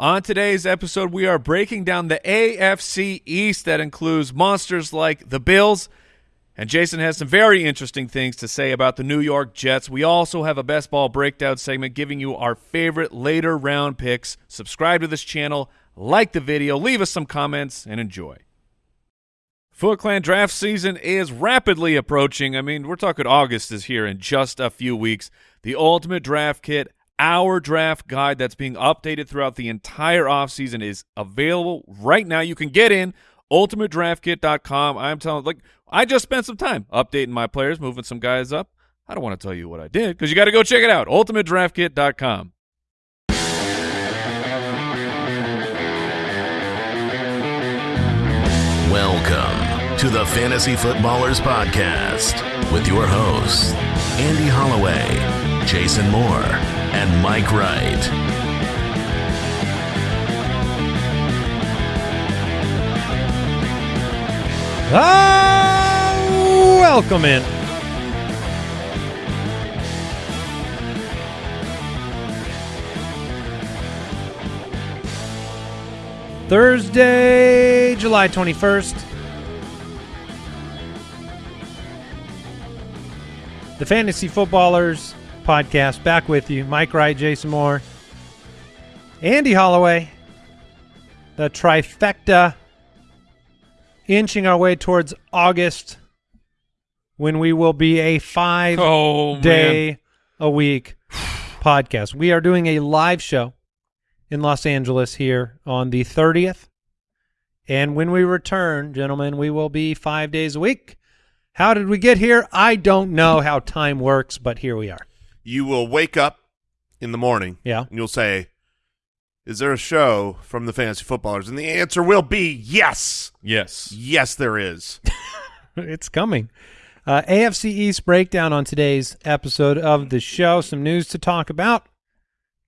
On today's episode, we are breaking down the AFC East that includes monsters like the Bills. And Jason has some very interesting things to say about the New York Jets. We also have a best ball breakdown segment giving you our favorite later round picks. Subscribe to this channel, like the video, leave us some comments, and enjoy. Foot Clan draft season is rapidly approaching. I mean, we're talking August is here in just a few weeks. The Ultimate Draft Kit our draft guide that's being updated throughout the entire offseason is available right now. You can get in ultimatedraftkit.com. I'm telling like I just spent some time updating my players, moving some guys up. I don't want to tell you what I did because you got to go check it out. ultimatedraftkit.com. Welcome to the Fantasy Footballers Podcast with your hosts, Andy Holloway, Jason Moore, and Mike Wright. Ah, welcome in. Thursday, July 21st. The Fantasy Footballers podcast back with you. Mike Wright, Jason Moore, Andy Holloway, the trifecta, inching our way towards August when we will be a five Oh, day a week podcast. We are doing a live show in Los Angeles here on the 30th. And when we return, gentlemen, we will be five days a week. How did we get here? I don't know how time works, but here we are. You will wake up in the morning Yeah. and you'll say, is there a show from the fantasy footballers? And the answer will be yes. Yes. Yes, there is. it's coming. Uh, AFC East breakdown on today's episode of the show. Some news to talk about.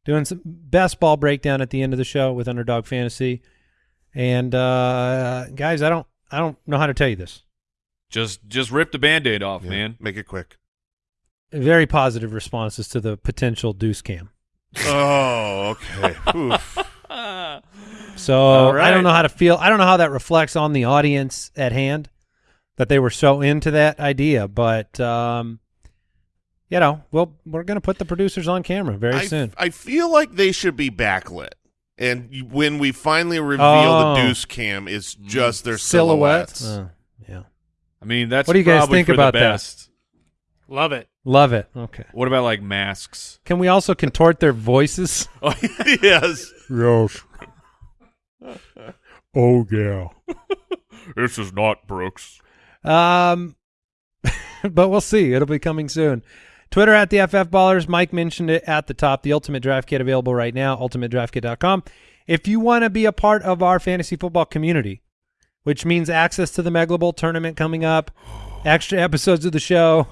Doing some best ball breakdown at the end of the show with Underdog Fantasy. And uh, guys, I don't, I don't know how to tell you this. Just just rip the band-aid off, Yeah, man. Make it quick. Very positive responses to the potential deuce cam. Oh, okay. So All right. I don't know how to feel. I don't know how that reflects on the audience at hand that they were so into that idea. But um, you know, well, we're going to put the producers on camera very I, soon. I feel like they should be backlit. And when we finally reveal Oh. the deuce cam, it's just their Silhouettes. silhouettes. Uh, yeah, I mean, that's What do you guys think for the about that? Love it. Love it. Okay. What about like masks? Can we also contort their voices? Oh, yes. Yes. oh yeah. this is not Brooks. Um, but we'll see. It'll be coming soon. Twitter at the FF Ballers. Mike mentioned it at the top. The Ultimate Draft Kit available right now. UltimateDraftKit.com. If you want to be a part of our fantasy football community, which means access to the Megla Bowl tournament coming up, extra episodes of the show.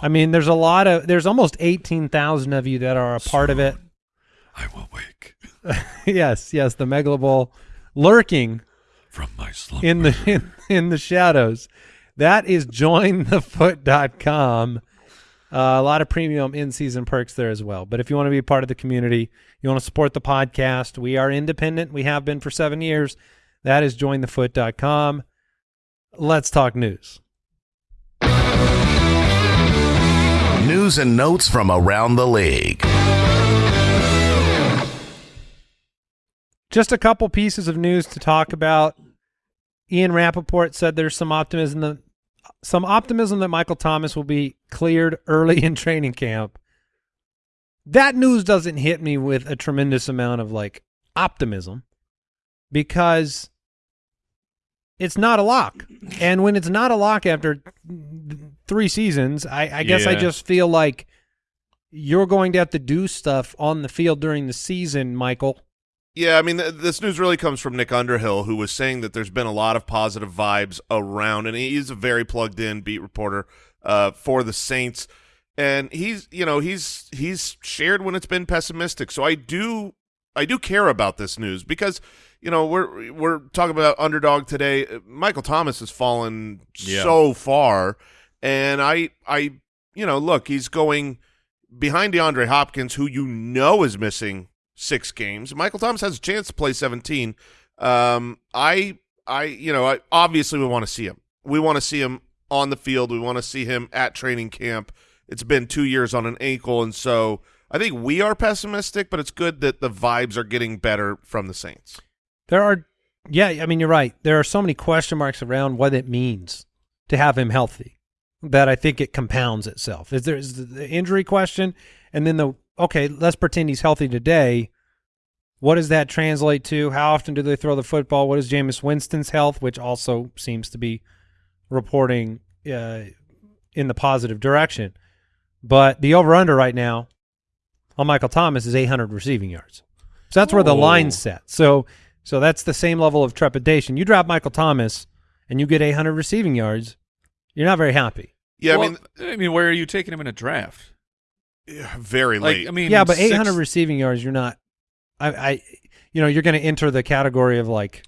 I mean, there's a lot of. There's almost eighteen thousand of you that are a part of it. I will wake yes, yes, the Megla lurking from my slumber. in the in, in the shadows. That is jointhefoot.com. Uh, a lot of premium in-season perks there as well. But if you want to be a part of the community, you want to support the podcast, we are independent. We have been for seven years. That is jointhefoot.com. Let's talk news. News and notes from around the league. Just a couple pieces of news to talk about. Ian Rapoport said there's some optimism that some optimism that Michael Thomas will be cleared early in training camp. That news doesn't hit me with a tremendous amount of like optimism because it's not a lock. And when it's not a lock after three seasons, I, I guess I just feel like you're going to have to do stuff on the field during the season, Michael. Yeah, I mean, th- this news really comes from Nick Underhill, who was saying that there's been a lot of positive vibes around, and he's a very plugged in beat reporter uh, for the Saints, and he's, you know, he's he's shared when it's been pessimistic. So I do, I do care about this news because, you know, we're we're talking about underdog today. Michael Thomas has fallen Yeah. so far, and I, I, you know, look, he's going behind DeAndre Hopkins, who you know is missing six games. Michael Thomas has a chance to play 17. Um, I, I, you know, I, obviously we want to see him. We want to see him on the field. We want to see him at training camp. It's been two years on an ankle, and so I think we are pessimistic, but it's good that the vibes are getting better from the Saints. There are, yeah, I mean, you're right. There are so many question marks around what it means to have him healthy that I think it compounds itself. Is there is the injury question, and then the okay, let's pretend he's healthy today. What does that translate to? How often do they throw the football? What is Jameis Winston's health, which also seems to be reporting uh, in the positive direction? But the over under right now on Michael Thomas is 800 receiving yards. So that's where the line's set. So so that's the same level of trepidation. You drop Michael Thomas and you get 800 receiving yards, you're not very happy. Yeah, Well, I mean, I mean, where are you taking him in a draft? yeah, very Like, late. I mean, yeah, but six- 800 receiving yards, you're not. I, I you know, you're going to enter the category of like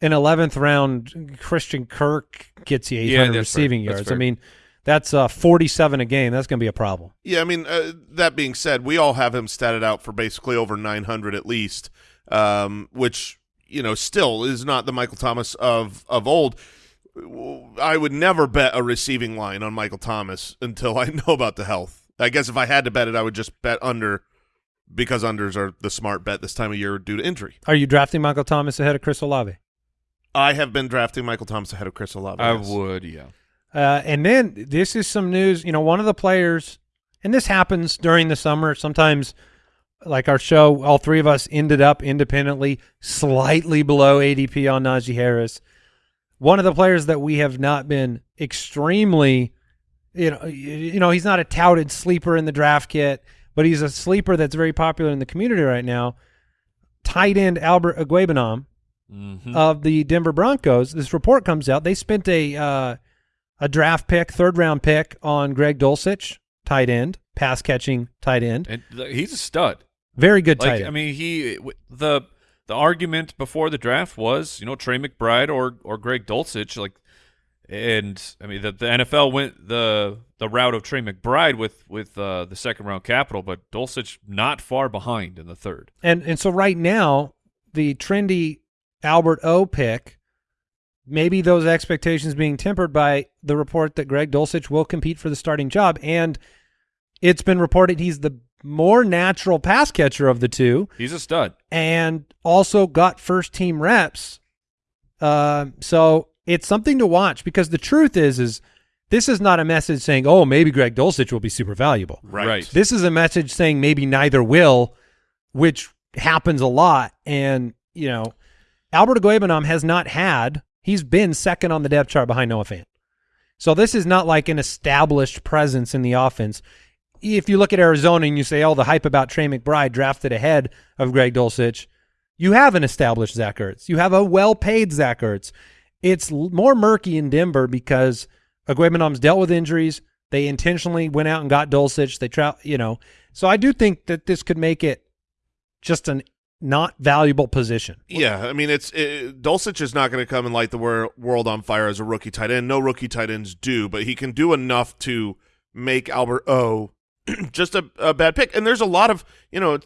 an 11th round Christian Kirk gets you 800 Yeah, that's fair. receiving yards. I mean, that's uh 47 a game. That's going to be a problem. Yeah, I mean, uh, that being said, we all have him statted out for basically over 900 at least, um, which, you know, still is not the Michael Thomas of, of old. I would never bet a receiving line on Michael Thomas until I know about the health. I guess if I had to bet it, I would just bet under because unders are the smart bet this time of year due to injury. Are you drafting Michael Thomas ahead of Chris Olave? I have been drafting Michael Thomas ahead of Chris Olave. I yes. would, yeah. Uh, and then this is some news. You know, one of the players, and this happens during the summer. Sometimes, like our show, all three of us ended up independently slightly below ADP on Najee Harris. One of the players that we have not been extremely, you know, you you know, he's not a touted sleeper in the draft kit, but he's a sleeper that's very popular in the community right now. Tight end Albert Okwuegbunam Mhm. of the Denver Broncos. This report comes out. They spent a uh, a draft pick, third round pick on Greg Dulcich, tight end, pass catching tight end. and he's a stud. Very good tight end. I mean, he the the argument before the draft was, you know, Trey McBride or or Greg Dulcich, like, and I mean, the, the NFL went the the route of Trey McBride with with uh, the second round capital, but Dulcich not far behind in the third. and and so right now, the trendy Albert O pick, maybe those expectations being tempered by the report that Greg Dulcich will compete for the starting job, and it's been reported he's the more natural pass catcher of the two. He's a stud. and also got first team reps. Um, so it's something to watch because the truth is, is this is not a message saying, "Oh, maybe Greg Dulcich will be super valuable." Right. This is a message saying maybe neither will, which happens a lot. And you know, Albert Okwuegbunam has not had. He's been second on the depth chart behind Noah Fant. So this is not like an established presence in the offense. If you look at Arizona and you say, "Oh, the hype about Trey McBride drafted ahead of Greg Dulcich," you have an established Zach Ertz. You have a well-paid Zach Ertz. It's more murky in Denver because Okwuegbunam's dealt with injuries. They intentionally went out and got Dulcich. They try, you know. So I do think that this could make it just an not valuable position. Yeah, I mean, it's it, Dulcich is not going to come and light the wor- world on fire as a rookie tight end. No rookie tight ends do, but he can do enough to make Albert O just a, a bad pick. And there's a lot of you know,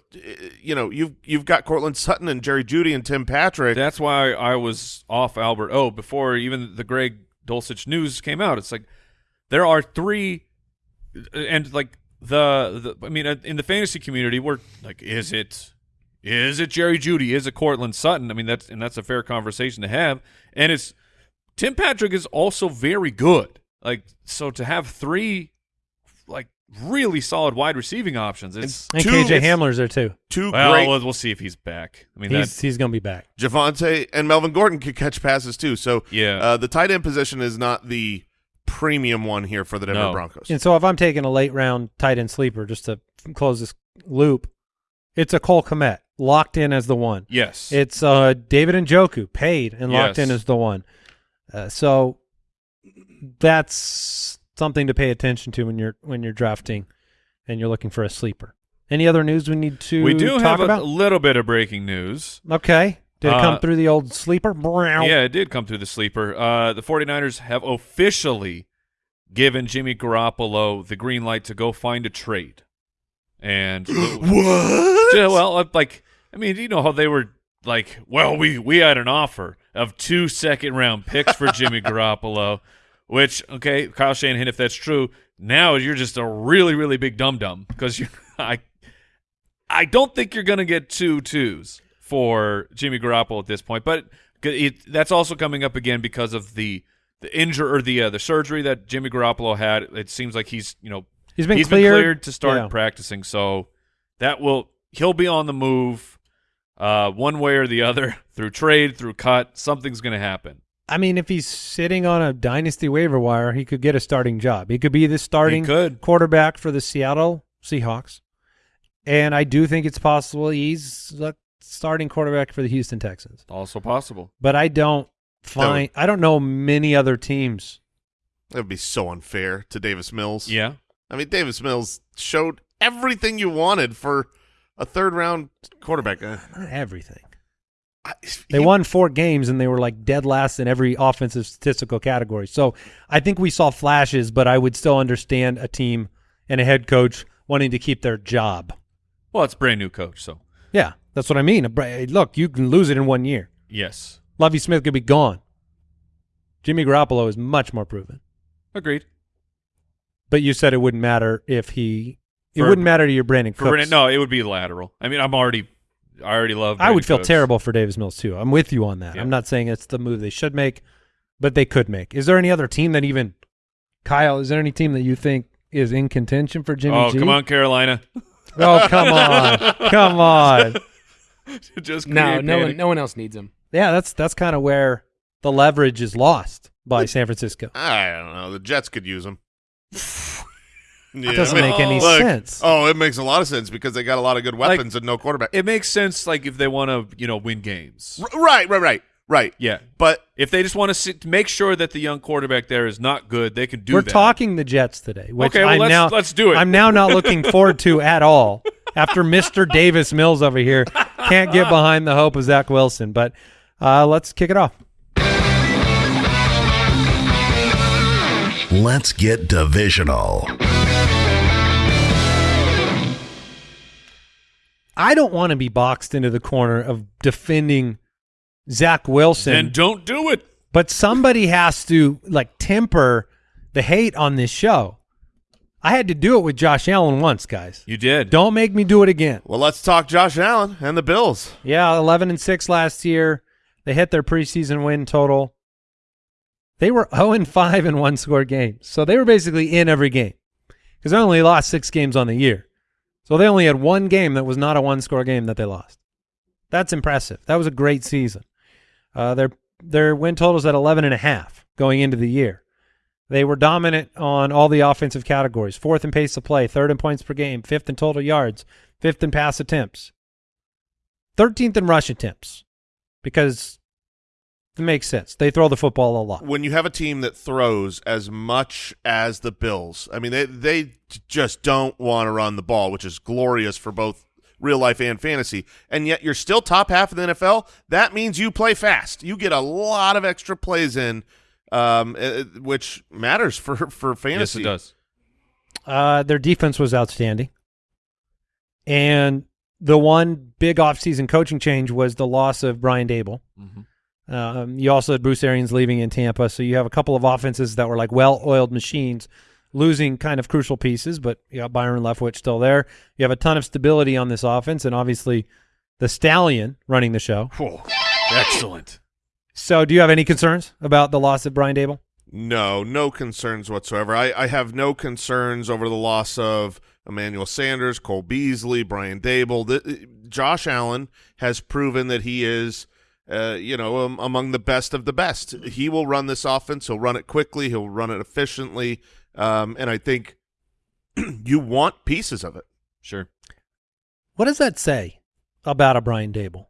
you know, you've you've got Courtland Sutton and Jerry Jeudy and Tim Patrick. That's why I was off Albert O before even the Greg Dulcich news came out. It's like there are three, and like the, the I mean, uh, in the fantasy community, we're like, is it, is it Jerry Jeudy? Is it Courtland Sutton? I mean, that's and that's a fair conversation to have. And it's Tim Patrick is also very good. Like so to have three, like really solid wide receiving options. It's And Two- KJ it's- Hamler's there too. two well, great we'll, we'll see if he's back. I mean, He's that's he's going to be back. Javonte and Melvin Gordon could catch passes too. So Yeah. uh, the tight end position is not the premium one here for the Denver No. Broncos. And so if I'm taking a late round tight end sleeper, just to close this loop, it's a Cole Kmet locked in as the one. yes. It's uh, David Njoku paid and locked Yes. in as the one. Uh, so that's something to pay attention to when you're when you're drafting and you're looking for a sleeper. Any other news we need to we do talk have a, about? a little bit of breaking news. okay. Did it come Uh, through the old sleeper? Yeah, it did come through the sleeper. Uh, the 49ers have officially given Jimmy Garoppolo the green light to go find a trade. and what? Yeah, well, uh, like I mean, you know how they were like, well, we we had an offer of two second round picks for Jimmy Garoppolo, which okay, Kyle Shanahan, if that's true, now you're just a really really big dum dum because you I I don't think you're gonna get two twos for Jimmy Garoppolo at this point, but it, that's also coming up again because of the the injury or the uh, the surgery that Jimmy Garoppolo had. It seems like he's you know He's been he's cleared. been cleared to start Yeah. practicing, so that will he'll be on the move, uh, one way or the other through trade, through cut. Something's going to happen. I mean, if he's sitting on a dynasty waiver wire, he could get a starting job. He could be the starting quarterback for the Seattle Seahawks. And I do think it's possible he's the starting quarterback for the Houston Texans. Also possible. But I don't find I don't know many other teams. That would be so unfair to Davis Mills. Yeah. I mean, Davis Mills showed everything you wanted for a third round quarterback. Uh, Not everything. I- They he- won four games and they were like dead last in every offensive statistical category. So I think we saw flashes, but I would still understand a team and a head coach wanting to keep their job. Well, it's a brand new coach, so Yeah, that's what I mean. Look, you can lose it in one year. yes, Lovie Smith could be gone. Jimmy Garoppolo is much more proven. agreed. But you said it wouldn't matter if he. It wouldn't matter to your Brandin Cooks. Brandon, no, it would be lateral. I mean, I'm already, I already love. I would feel Cooks. terrible for Davis Mills too. I'm with you on that. Yeah. I'm not saying it's the move they should make, but they could make. Is there any other team that even Kyle? Is there any team that you think is in contention for Jimmy Oh, G? come on, Carolina! Oh, come on, come on. Just No, create no one, no one else needs him. Yeah, that's that's kind of where the leverage is lost by San Francisco. I don't know. The Jets could use him. Yeah, doesn't I mean, make any look, sense. Oh, it makes a lot of sense because they got a lot of good Like- weapons and no quarterback. It makes sense, like if they want to, you know, win games. R- right, right, right, right. Yeah, But if they just want to sit, make sure that the young quarterback there is not good, they can do We're that. talking the Jets today. Which Okay, well, I'm let's- now, let's do it. I'm now not looking forward to at all. After Mr. Davis Mills over here can't get behind the hope of Zach Wilson, but uh, let's kick it off. Let's get divisional. I don't want to be boxed into the corner of defending Zach Wilson, And don't do it. but somebody has to like temper the hate on this show. I had to do it with Josh Allen once, guys. You did. Don't make me do it again. well, let's talk Josh Allen and the Bills. Yeah, 11 and 6 last year. They hit their preseason win total. They were 0 and 5 in one score games. So they were basically in every game because they only lost six games on the year. So they only had one game that was not a one score game that they lost. That's impressive. That was a great season. Uh, their their win totals at 11 and a half going into the year. They were dominant on all the offensive categories. Fourth in pace of play, third in points per game, fifth in total yards, fifth in pass attempts. 13th in rush attempts because it makes sense. They throw the football a lot. When you have a team that throws as much as the Bills, I mean, they they just don't want to run the ball, which is glorious for both real life and fantasy. And yet you're still top half of the NFL. That means you play fast. You get a lot of extra plays in, um, uh, which matters for for fantasy. Yes, fantasy. it does. Uh, their defense was outstanding. And the one big offseason coaching change was the loss of Brian Daboll. Mhm. Um, you also had Bruce Arians leaving in Tampa, so you have a couple of offenses that were like well-oiled machines, losing kind of crucial pieces. But you got Byron Leftwich still there. You have a ton of stability on this offense, and obviously the Stallion running the show. Whew. Excellent. So, do you have any concerns about the loss of Brian Daboll? No, no concerns whatsoever. I, I have no concerns over the loss of Emmanuel Sanders, Cole Beasley, Brian Daboll. The, Josh Allen has proven that he is, uh, you know, um, among the best of the best. He will run this offense. He'll run it quickly. He'll run it efficiently. Um, and I think you want pieces of it. Sure. What does that say about a Brian Daboll,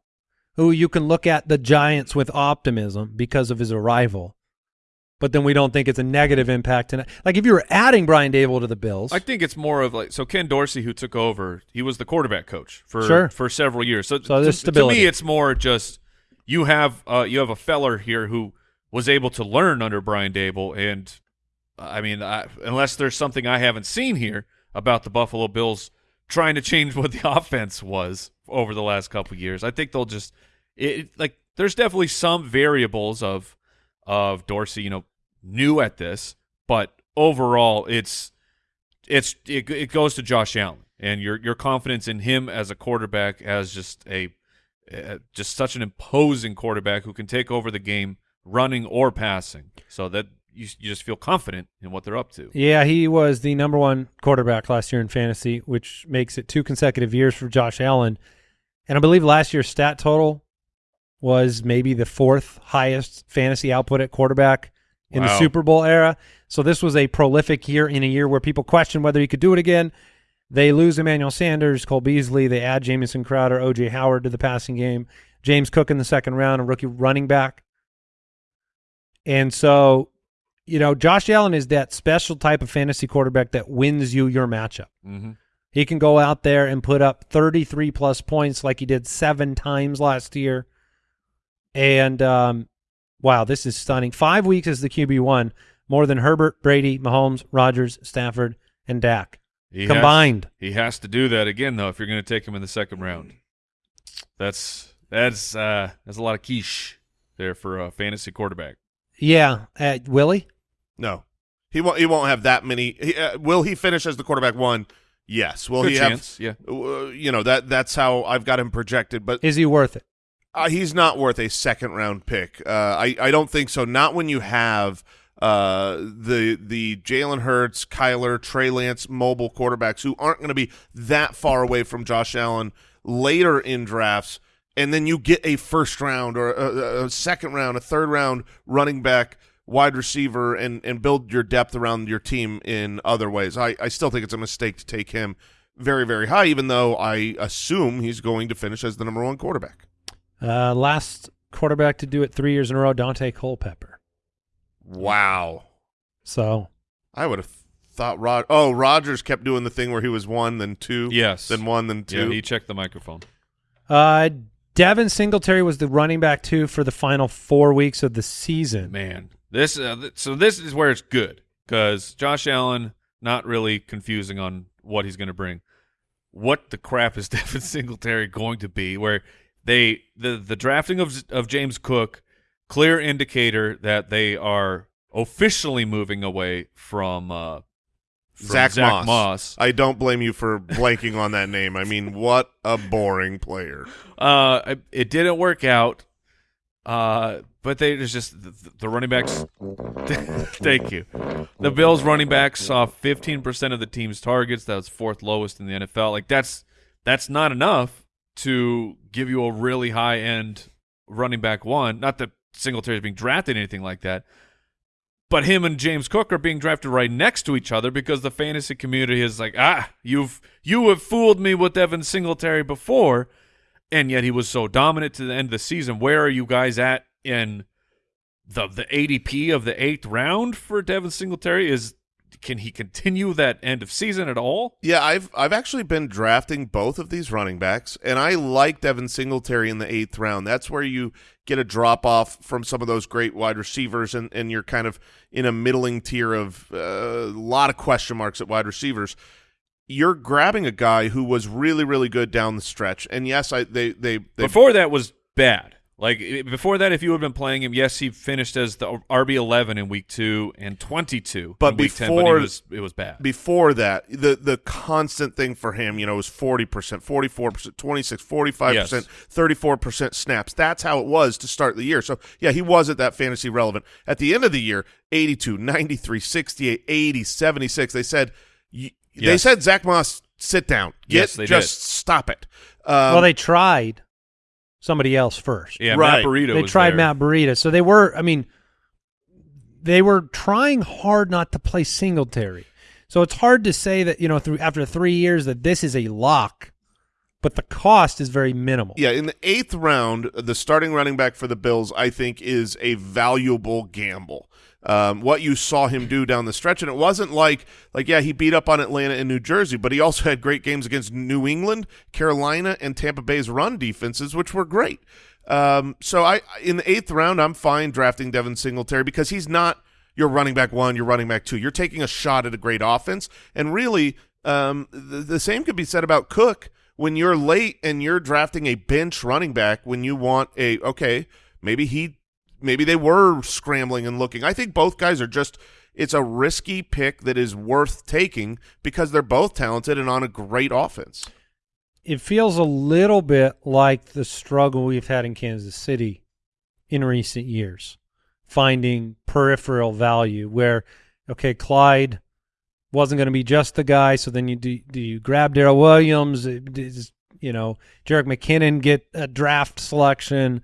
who you can look at the Giants with optimism because of his arrival, but then we don't think it's a negative impact? And like if you were adding Brian Daboll to the Bills, I think it's more of like so Ken Dorsey who took over, he was the quarterback coach for Sure. for several years. So, So there's to, to me it's more just you have uh you have a feller here who was able to learn under Brian Daboll and I mean I, unless there's something I haven't seen here about the Buffalo Bills trying to change what the offense was over the last couple years. I think they'll just it like there's definitely some variables of of Dorsey, you know, new at this, but overall it's it's it, it goes to Josh Allen and your your confidence in him as a quarterback as just a uh, just such an imposing quarterback who can take over the game running or passing. So that you you just feel confident in what they're up to. Yeah, he was the number one quarterback last year in fantasy, which makes it two consecutive years for Josh Allen. And I believe last year's stat total was maybe the fourth highest fantasy output at quarterback in the Super Bowl era. So this was a prolific year in a year where people question whether he could do it again. They lose Emmanuel Sanders, Cole Beasley. They add Jamison Crowder, O.J. Howard to the passing game. James Cook in the second round, a rookie running back. And so, you know, Josh Allen is that special type of fantasy quarterback that wins you your matchup. Mm-hmm. He can go out there and put up 33 plus points like he did seven times last year. And um, wow, this is stunning. Five weeks as the QB1, more than Herbert, Brady, Mahomes, Rodgers, Stafford, and Dak He combined. Has, he has to do that again though if you're going to take him in the second round. That's that's uh that's a lot of quiche there for a fantasy quarterback. yeah, uh, Willie. No, he won't. He won't have that many. He, uh, will he finish as the quarterback one? Yes. Will Good he chance, have? yeah. Uh, you know that that's how I've got him projected, but Is he worth it? uh, he's not worth a second round pick. Uh, I I don't think so. Not when you have uh, the the Jalen Hurts, Kyler, Trey Lance mobile quarterbacks who aren't going to be that far away from Josh Allen later in drafts, and then you get a first round or a, a second round, a third round running back, wide receiver, and and build your depth around your team in other ways. I I still think it's a mistake to take him very very high, even though I assume he's going to finish as the number one quarterback. Uh, last quarterback to do it three years in a row, Daunte Culpepper. Wow. So I would have thought Rod. Oh, Rodgers kept doing the thing where he was one, then two, Yes. then one, then Yeah, two. he checked the microphone. uh, Devin Singletary was the running back two for the final four weeks of the season. Man, this uh, th- so this is where it's good because Josh Allen not really confusing on what he's going to bring. What the crap is Devin Singletary going to be? Where they the the drafting of of James Cook, clear indicator that they are officially moving away from, uh, from Zach, Moss. Moss. I don't blame you for blanking on that name. I mean, what a boring player. Uh, it didn't work out. Uh, but they there's just the, the running backs. thank you. The Bills running backs saw 15% of the team's targets. That was fourth lowest in the NFL. Like that's that's not enough to give you a really high end running back one. Not that Singletary is being drafted anything like that. But him and James Cook are being drafted right next to each other because the fantasy community is like, ah, you've you have fooled me with Evan Singletary before, and yet he was so dominant to the end of the season. Where are you guys at in the the ADP of the eighth round for Devin Singletary? Is can he continue that end of season at all? Yeah, I've I've actually been drafting both of these running backs, and I like Devin Singletary in the eighth round. That's where you get a drop off from some of those great wide receivers, and, and you're kind of in a middling tier of uh, a lot of question marks at wide receivers. You're grabbing a guy who was really really good down the stretch, and yes, I they they, they Before that was bad. Like before that, if you had been playing him, yes, he finished as the RB eleven in week two and twenty two. But in week 10, but before- he was, it was bad. before that, the the constant thing for him, you know, was 40%, 44%, 26, 45%, 34% snaps. That's how it was to start the year. So, yeah, he wasn't that fantasy relevant. At the end of the year, 82, 93, 68, 80, 76. They said y- they Yes. said Zach Moss sit down. Get Yes, they just stop it. Um, well, they tried somebody else first. yeah, right. Matt Burrito. they was tried there. Matt Breida. So they were, I mean, they were trying hard not to play Singletary. So it's hard to say that, you know, through after three years that this is a lock, but the cost is very minimal. Yeah, in the eighth round, the starting running back for the Bills, I think, is a valuable gamble. Um, what you saw him do down the stretch, and it wasn't like like yeah, he beat up on Atlanta and New Jersey, but he also had great games against New England, Carolina, and Tampa Bay's run defenses, which were great. Um, so I in the eighth round, I'm fine drafting Devin Singletary because he's not your running back one, your running back two. You're taking a shot at a great offense, and really Um, the, the same could be said about Cook when you're late and you're drafting a bench running back when you want a okay maybe he maybe they were scrambling and looking. I think both guys are just it's a risky pick that is worth taking because they're both talented and on a great offense. It feels a little bit like the struggle we've had in Kansas City in recent years, finding peripheral value where, okay, Clyde wasn't going to be just the guy, so then you do, do you grab Darrel Williams, does, you know, Jerick McKinnon get a draft selection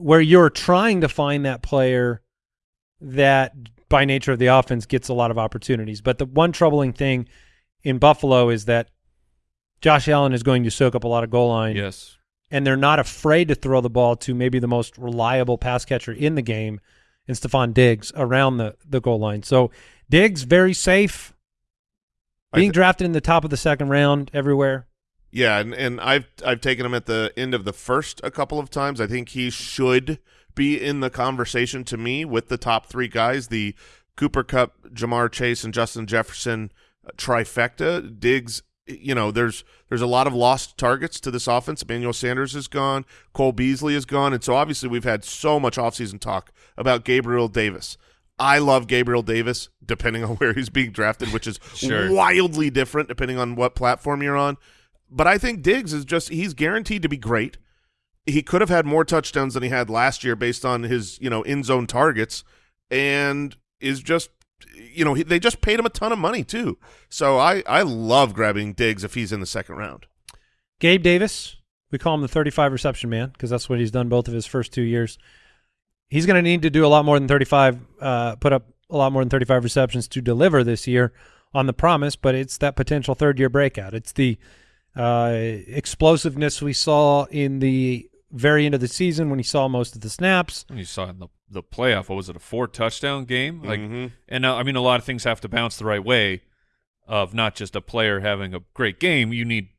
where you're trying to find that player that by nature of the offense gets a lot of opportunities. But the one troubling thing in Buffalo is that Josh Allen is going to soak up a lot of goal line. Yes. And they're not afraid to throw the ball to maybe the most reliable pass catcher in the game and Stefon Diggs around the, the goal line. So Diggs, very safe. Being drafted in the top of the second round everywhere. Yeah, and, and I've I've taken him at the end of the first a couple of times. I think he should be in the conversation to me with the top three guys, the Cooper Kupp, Ja'Marr Chase, and Justin Jefferson uh, trifecta. Diggs, you know, there's there's a lot of lost targets to this offense. Emmanuel Sanders is gone, Cole Beasley is gone, and so obviously we've had so much offseason talk about Gabriel Davis. I love Gabriel Davis, depending on where he's being drafted, which is Sure. wildly different depending on what platform you're on. But I think Diggs is just he's guaranteed to be great. He could have had more touchdowns than he had last year based on his, you know, in zone targets and is just you know, he, they just paid him a ton of money too. So I I love grabbing Diggs if he's in the second round. Gabe Davis, we call him the 35 reception man because that's what he's done both of his first two years. He's going to need to do a lot more than 35, uh, put up a lot more than 35 receptions to deliver this year on the promise, but it's that potential third year breakout. It's the uh, explosiveness we saw in the very end of the season when he saw most of the snaps. When you saw in the the playoff, what was it, a four touchdown game? Like, Mhm. and uh, I mean, a lot of things have to bounce the right way. Of not just a player having a great game, you need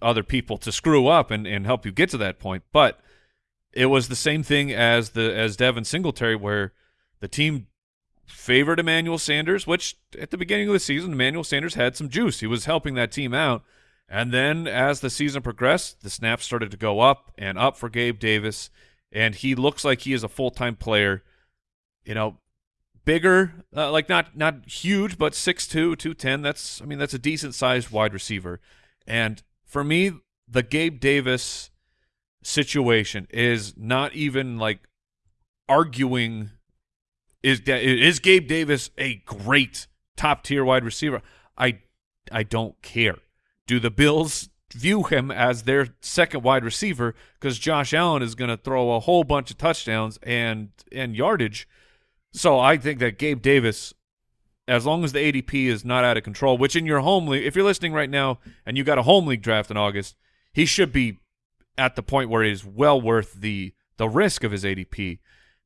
other people to screw up and, and help you get to that point. But it was the same thing as the as Devin Singletary, where the team favored Emmanuel Sanders, which at the beginning of the season, Emmanuel Sanders had some juice. He was helping that team out. And then as the season progressed, the snaps started to go up and up for Gabe Davis, and he looks like he is a full time player. You know, bigger, uh, like not not huge, but 6'2", 210. That's I mean that's a decent sized wide receiver. And for me, the Gabe Davis situation is not even like arguing is is Gabe Davis a great top tier wide receiver? I I don't care. Do the Bills view him as their second wide receiver because Josh Allen is going to throw a whole bunch of touchdowns and and yardage? So I think that Gabe Davis, as long as the ADP is not out of control, which in your home league, if you're listening right now and you got a home league draft in August, he should be at the point where it is well worth the the risk of his ADP.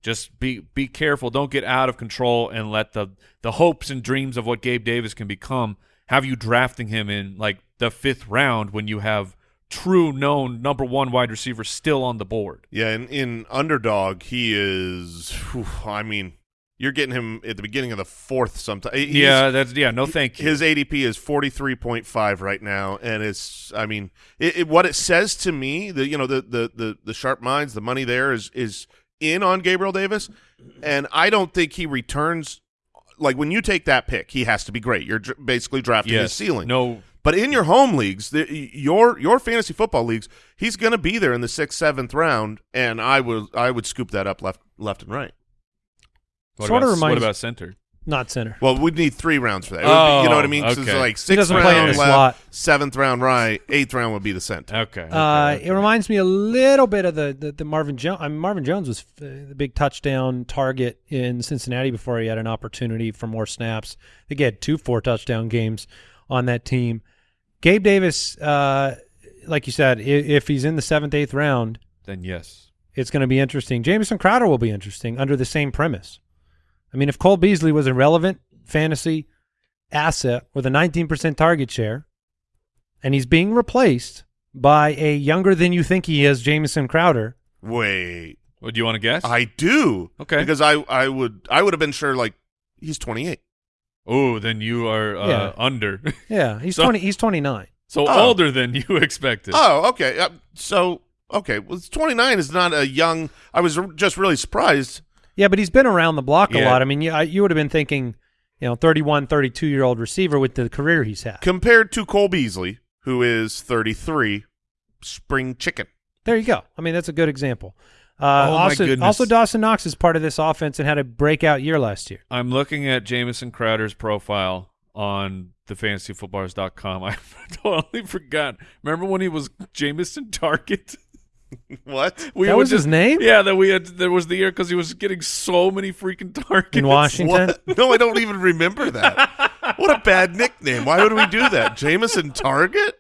Just be be careful. Don't get out of control and let the the hopes and dreams of what Gabe Davis can become have you drafting him in like the fifth round when you have true known number one wide receiver still on the board. Yeah, in, in underdog, he is. whew, I mean, you're getting him at the beginning of the fourth. Sometime. He's- yeah, that's yeah. No, thank you. His ADP is forty three point five right now, and it's. I mean, it, it, what it says to me, the you know the, the the the sharp minds, the money there is is in on Gabriel Davis, and I don't think he returns. Like when you take that pick, he has to be great. You're dr- basically drafting his ceiling. No, But in your home leagues, the, your your fantasy football leagues, he's going to be there in the sixth, seventh round, and I would I would scoop that up left left and right. what Sorta about, reminds- what about center? Not center. Well, we'd need three rounds for that. It would be- you know what I mean? 'Cause it's Oh, okay. like He sixth doesn't play in round left, slot. seventh round right, eighth round would be the center. Okay. okay, Uh, okay. It reminds me a little bit of the the, the Marvin Jones. I mean, Marvin Jones was uh, the big touchdown target in Cincinnati before he had an opportunity for more snaps. I think he had two four touchdown games on that team. Gabe Davis, uh, like you said, i- if he's in the seventh eighth round, then yes. it's going to be interesting. Jamison Crowder will be interesting under the same premise. I mean, if Cole Beasley was a relevant fantasy asset with a 19% target share, and he's being replaced by a younger than you think he is, Jamison Crowder, Wait, What do you want to guess? I do. Okay. because I I would I would have been sure like he's twenty eight. Oh, then you are uh, Yeah. under. Yeah, he's So- twenty. He's twenty nine. so Oh. older than you expected. Oh, okay. Uh, so okay, well, 29 is not a young. I was r- just really surprised. Yeah, but he's been around the block a lot. I mean, you, I- you would have been thinking, you know, 31, 32 year old receiver with the career he's had. compared to Cole Beasley, who is 33, spring chicken. There you go. I mean, that's a good example. Uh, Oh, my also, goodness. also Dawson Knox is part of this offense and had a breakout year last year. I'm looking at Jamison Crowder's profile on thefantasyfootballers.com. I totally forgot. Remember when he was Jamison Target? What? We That would was his name? Yeah, that we had. There was the year because he was getting so many freaking targets In Washington? What? No, I don't even remember that. what a bad nickname. Why would we do that? Jameson Target?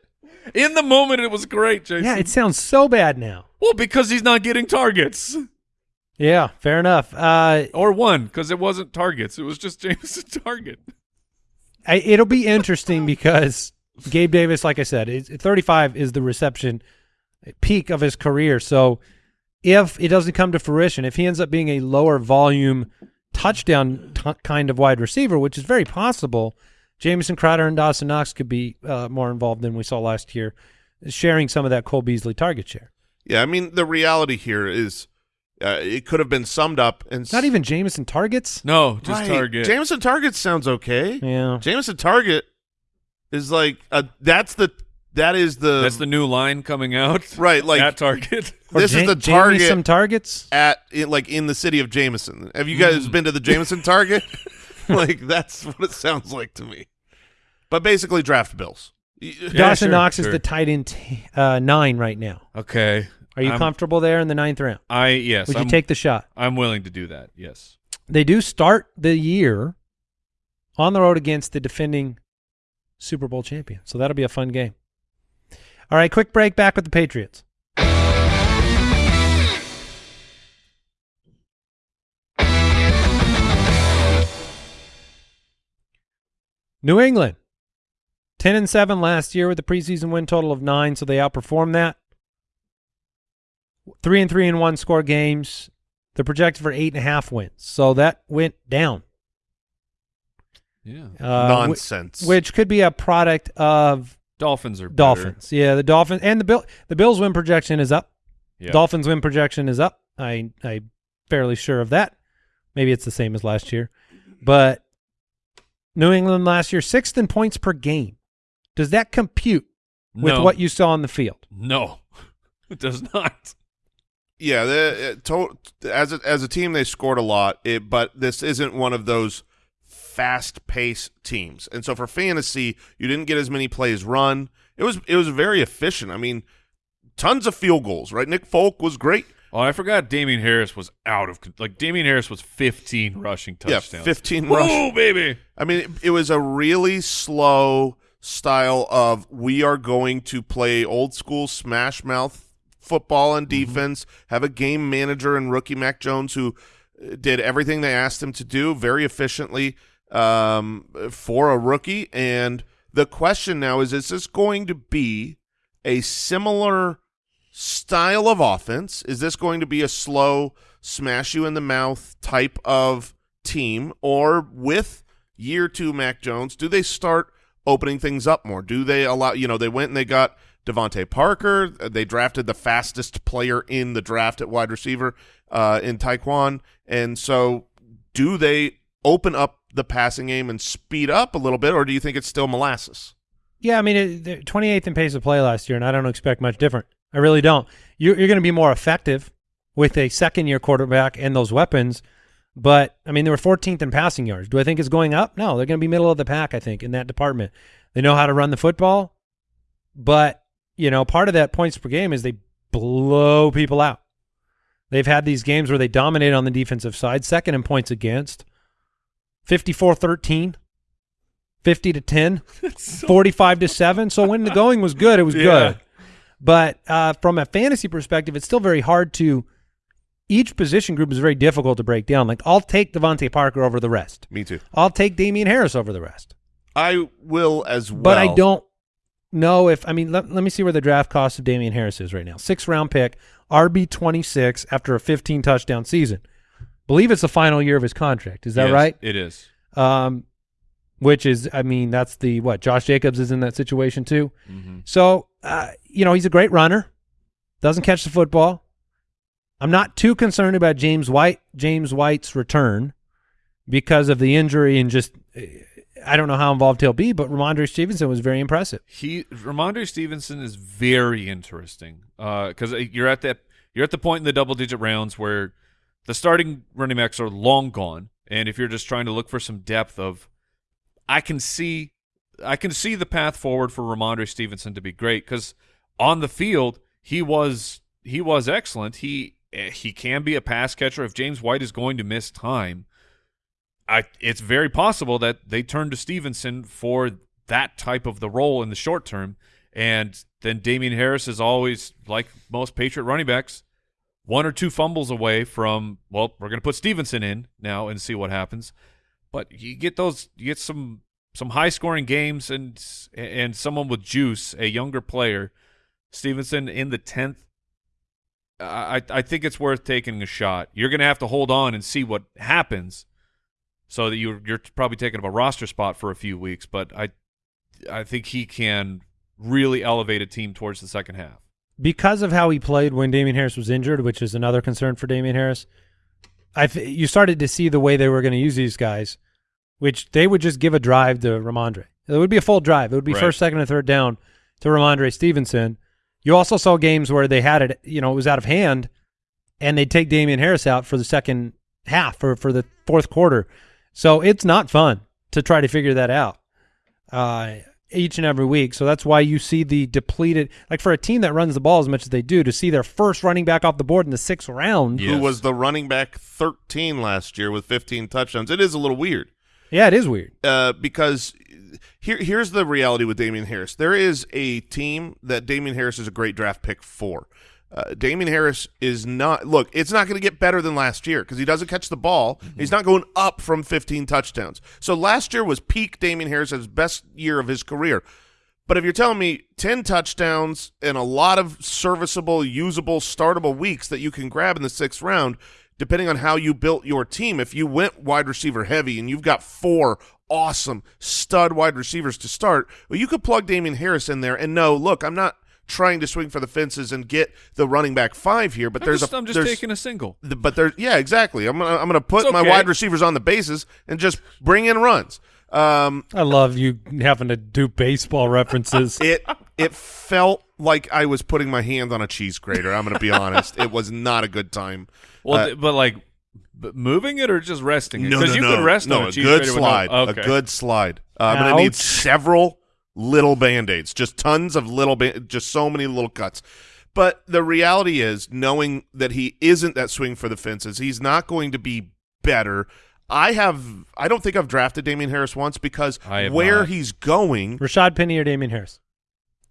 In the moment, it was great, Jason. Yeah, it sounds so bad now. well because he's not getting targets Yeah, fair enough. Uh, or one because it wasn't targets. It was just Jameson Target. I, it'll be interesting because Gabe Davis, like I said, is, 35 is the reception peak of his career. So if it doesn't come to fruition, if he ends up being a lower volume touchdown t- kind of wide receiver, which is very possible, Jamison Crowder and Dawson Knox could be uh, more involved than we saw last year, sharing some of that Cole Beasley target share. Yeah, I mean, the reality here is uh, it could have been summed up and Not even Jamison targets. No, just Right. Target. Jamison targets sounds okay. Yeah. Jamison Target is like uh, that's the that is the That's the new line coming out. right like at Target. Or this is Ja- the Jamie target some targets. at in, like in the city of Jameson. Have you guys been to the Jameson Target? like that's what it sounds like to me. But basically, draft bills. Y- Yeah, Dawson sure, Knox is the tight end t- uh, nine right now. Okay. Are you I'm- comfortable there in the ninth round? I yes. Would I'm, you take the shot? I'm willing to do that. Yes. They do start the year on the road against the defending Super Bowl champion. So that'll be a fun game. All right, quick break back with the Patriots. New England, 10 and 7 last year with a preseason win total of 9, so they outperformed that. 3 and 3 and 1 score games. They're projected for 8.5 wins, so that went down. Yeah. Uh, whi- Nonsense. which could be a product of Dolphins are better. Dolphins. Yeah, the Dolphins and the Bill the Bills win projection is up. Yeah. Dolphins win projection is up. I I'm fairly sure of that. Maybe it's the same as last year. But New England last year sixth in points per game. Does that compute with No. what you saw on the field? No, it does not. Yeah, the, uh, to, as a, as a team they scored a lot, it, but this isn't one of those fast paced teams. And so for fantasy, you didn't get as many plays run. It was it was very efficient. I mean, tons of field goals. Right, Nick Folk was great. Oh, I forgot. Damien Harris was out of like. Damien Harris was 15 rushing touchdowns. Yeah, fifteen Whoa, rush. baby. I mean, it, it was a really slow style of we are going to play old school smash mouth football and defense, have a game manager and rookie Mac Jones who uh, did everything they asked him to do very efficiently um, for a rookie. And the question now is, is this going to be a similar style of offense? Is this going to be a slow smash you in the mouth type of team or with year two Mac Jones, do they start opening things up more? Do they allow, you know, they went and they got DeVante Parker. They drafted the fastest player in the draft at wide receiver uh, in Tyquan. And so do they open up the passing game and speed up a little bit, or do you think it's still molasses? Yeah, I mean, it, they're 28th in pace of play last year, and I don't expect much different. I really don't. You're, you're going to be more effective with a second year quarterback and those weapons. But, I mean, they were 14th in passing yards. Do I think it's going up? No, they're going to be middle of the pack, I think, in that department. They know how to run the football, but, you know, part of that points per game is they blow people out. They've had these games where they dominate on the defensive side, second in points against, 54 13. 50 to 10, 45 to 7. So when the going was good, it was Yeah. good. But uh, from a fantasy perspective, it's still very hard to. Each position group is very difficult to break down. Like I'll take DeVante Parker over the rest. Me too. I'll take Damien Harris over the rest. I will as well. But I don't know if I mean let, let me see where the draft cost of Damien Harris is right now. Six round pick, RB twenty six after a fifteen touchdown season. Believe it's the final year of his contract. Is that Yes, right? It is. Um, which is, I mean, that's the what Josh Jacobs is in that situation too. Mm-hmm. So, uh, you know, he's a great runner, doesn't catch the football. I'm not too concerned about James White, James White's return because of the injury and just, uh, I don't know how involved he'll be, but Rhamondre Stevenson was very impressive. He Rhamondre Stevenson is very interesting because you're at that you're at the point in the double digit rounds where the starting running backs are long gone, and if you're just trying to look for some depth of, I can see I can see the path forward for Rhamondre Stevenson to be great because on the field he was he was excellent. He he can be a pass catcher if James White is going to miss time. I it's very possible that they turn to Stevenson for that type of the role in the short term, and then Damien Harris is always like most Patriot running backs, one or two fumbles away from well, we're going to put Stevenson in now and see what happens. But you get those, you get some some high scoring games and and someone with juice, a younger player, Stevenson in the tenth. I I think it's worth taking a shot. You're going to have to hold on and see what happens so that you're you're probably taking up a roster spot for a few weeks. But I I think he can really elevate a team towards the second half because of how he played when Damien Harris was injured, which is another concern for Damien Harris. I you started to see the way they were going to use these guys, which they would just give a drive to Rhamondre. It would be a full drive. It would be Right. first, second, and third down to Rhamondre Stevenson. You also saw games where they had it, you know, it was out of hand, and they'd take Damien Harris out for the second half or for the fourth quarter. So it's not fun to try to figure that out uh, each and every week. So that's why you see the depleted, like for a team that runs the ball as much as they do, to see their first running back off the board in the sixth round. Yeah. Who was the running back 13 last year with 15 touchdowns. It is a little weird. Yeah, it is weird. uh, because here here's the reality with Damien Harris. There is a team that Damien Harris is a great draft pick for. Uh, Damien Harris is not look. It's not going to get better than last year because he doesn't catch the ball. He's not going up from 15 touchdowns. So last year was peak Damien Harris' best year of his career. But if you're telling me 10 touchdowns and a lot of serviceable, usable, startable weeks that you can grab in the sixth round, depending on how you built your team, if you went wide receiver heavy and you've got four awesome stud wide receivers to start, well, you could plug Damien Harris in there and no, look, I'm not trying to swing for the fences and get the running back five here, but I'm there's just, a I'm just there's, taking a single. the- but there's yeah, exactly. I'm gonna I'm gonna put It's my wide receivers on the bases and just bring in runs. Um, I love you having to do baseball references. it it felt like I was putting my hand on a cheese grater. I'm going to be honest. It was not a good time. Well, Uh, but like b- moving it or just resting it? no, Because no, you no, could rest no, on a, a cheese good grater with no- slide, okay. a good slide. Uh, I'm going to need several little band aids, just tons of little, just so many little cuts. But the reality is, knowing that he isn't that swing for the fences, he's not going to be better. I have, I don't think I've drafted Damien Harris once because where not. he's going, Rashad Penny or Damien Harris?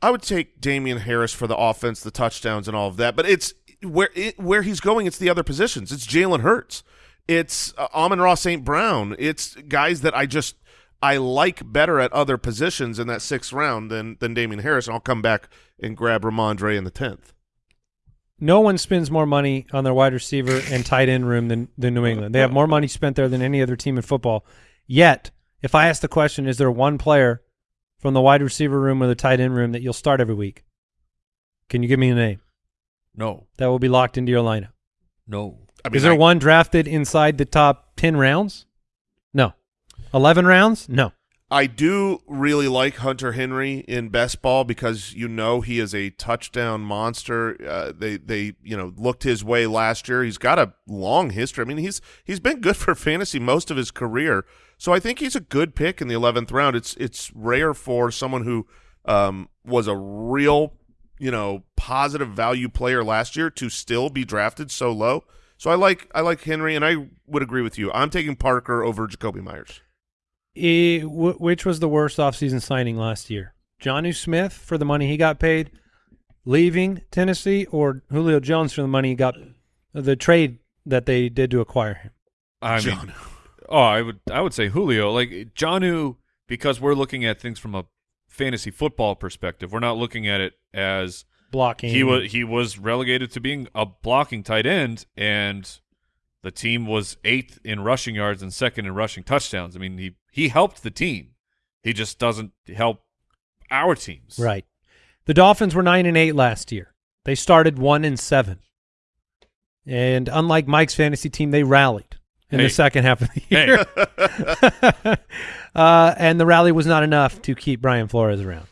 I would take Damien Harris for the offense, the touchdowns, and all of that. But it's where it, where he's going. It's the other positions. It's Jalen Hurts. It's uh, Amon-Ra St. Brown. It's guys that I just I like better at other positions in that sixth round than than Damien Harris. And I'll come back and grab Rhamondre in the tenth. No one spends more money on their wide receiver and tight end room than, than New England. They have more money spent there than any other team in football. Yet, if I ask the question, is there one player from the wide receiver room or the tight end room that you'll start every week? Can you give me a name No, that will be locked into your lineup? no. I mean, is there I- one drafted inside the top 10 rounds? No. 11 rounds? No. I do really like Hunter Henry in best ball because you know he is a touchdown monster. Uh, they they you know looked his way last year. He's got a long history. I mean he's he's been good for fantasy most of his career. So I think he's a good pick in the eleventh round. It's it's rare for someone who um, was a real you know positive value player last year to still be drafted so low. So I like I like Henry, and I would agree with you. I'm taking Parker over Jakobi Meyers. E, wh- which was the worst offseason signing last year? Jonnu Smith for the money he got paid leaving Tennessee or Julio Jones for the money he got the trade that they did to acquire him? I mean, John. oh, I would I would say Julio. Like Jonnu, because we're looking at things from a fantasy football perspective. We're not looking at it as Blocking. he was he was relegated to being a blocking tight end, and the team was eighth in rushing yards and second in rushing touchdowns. I mean, he he helped the team. He just doesn't help our teams. Right. The Dolphins were nine and eight last year. They started one and seven. And unlike Mike's fantasy team, they rallied in Hey. the second half of the Hey. year. uh, and the rally was not enough to keep Brian Flores around.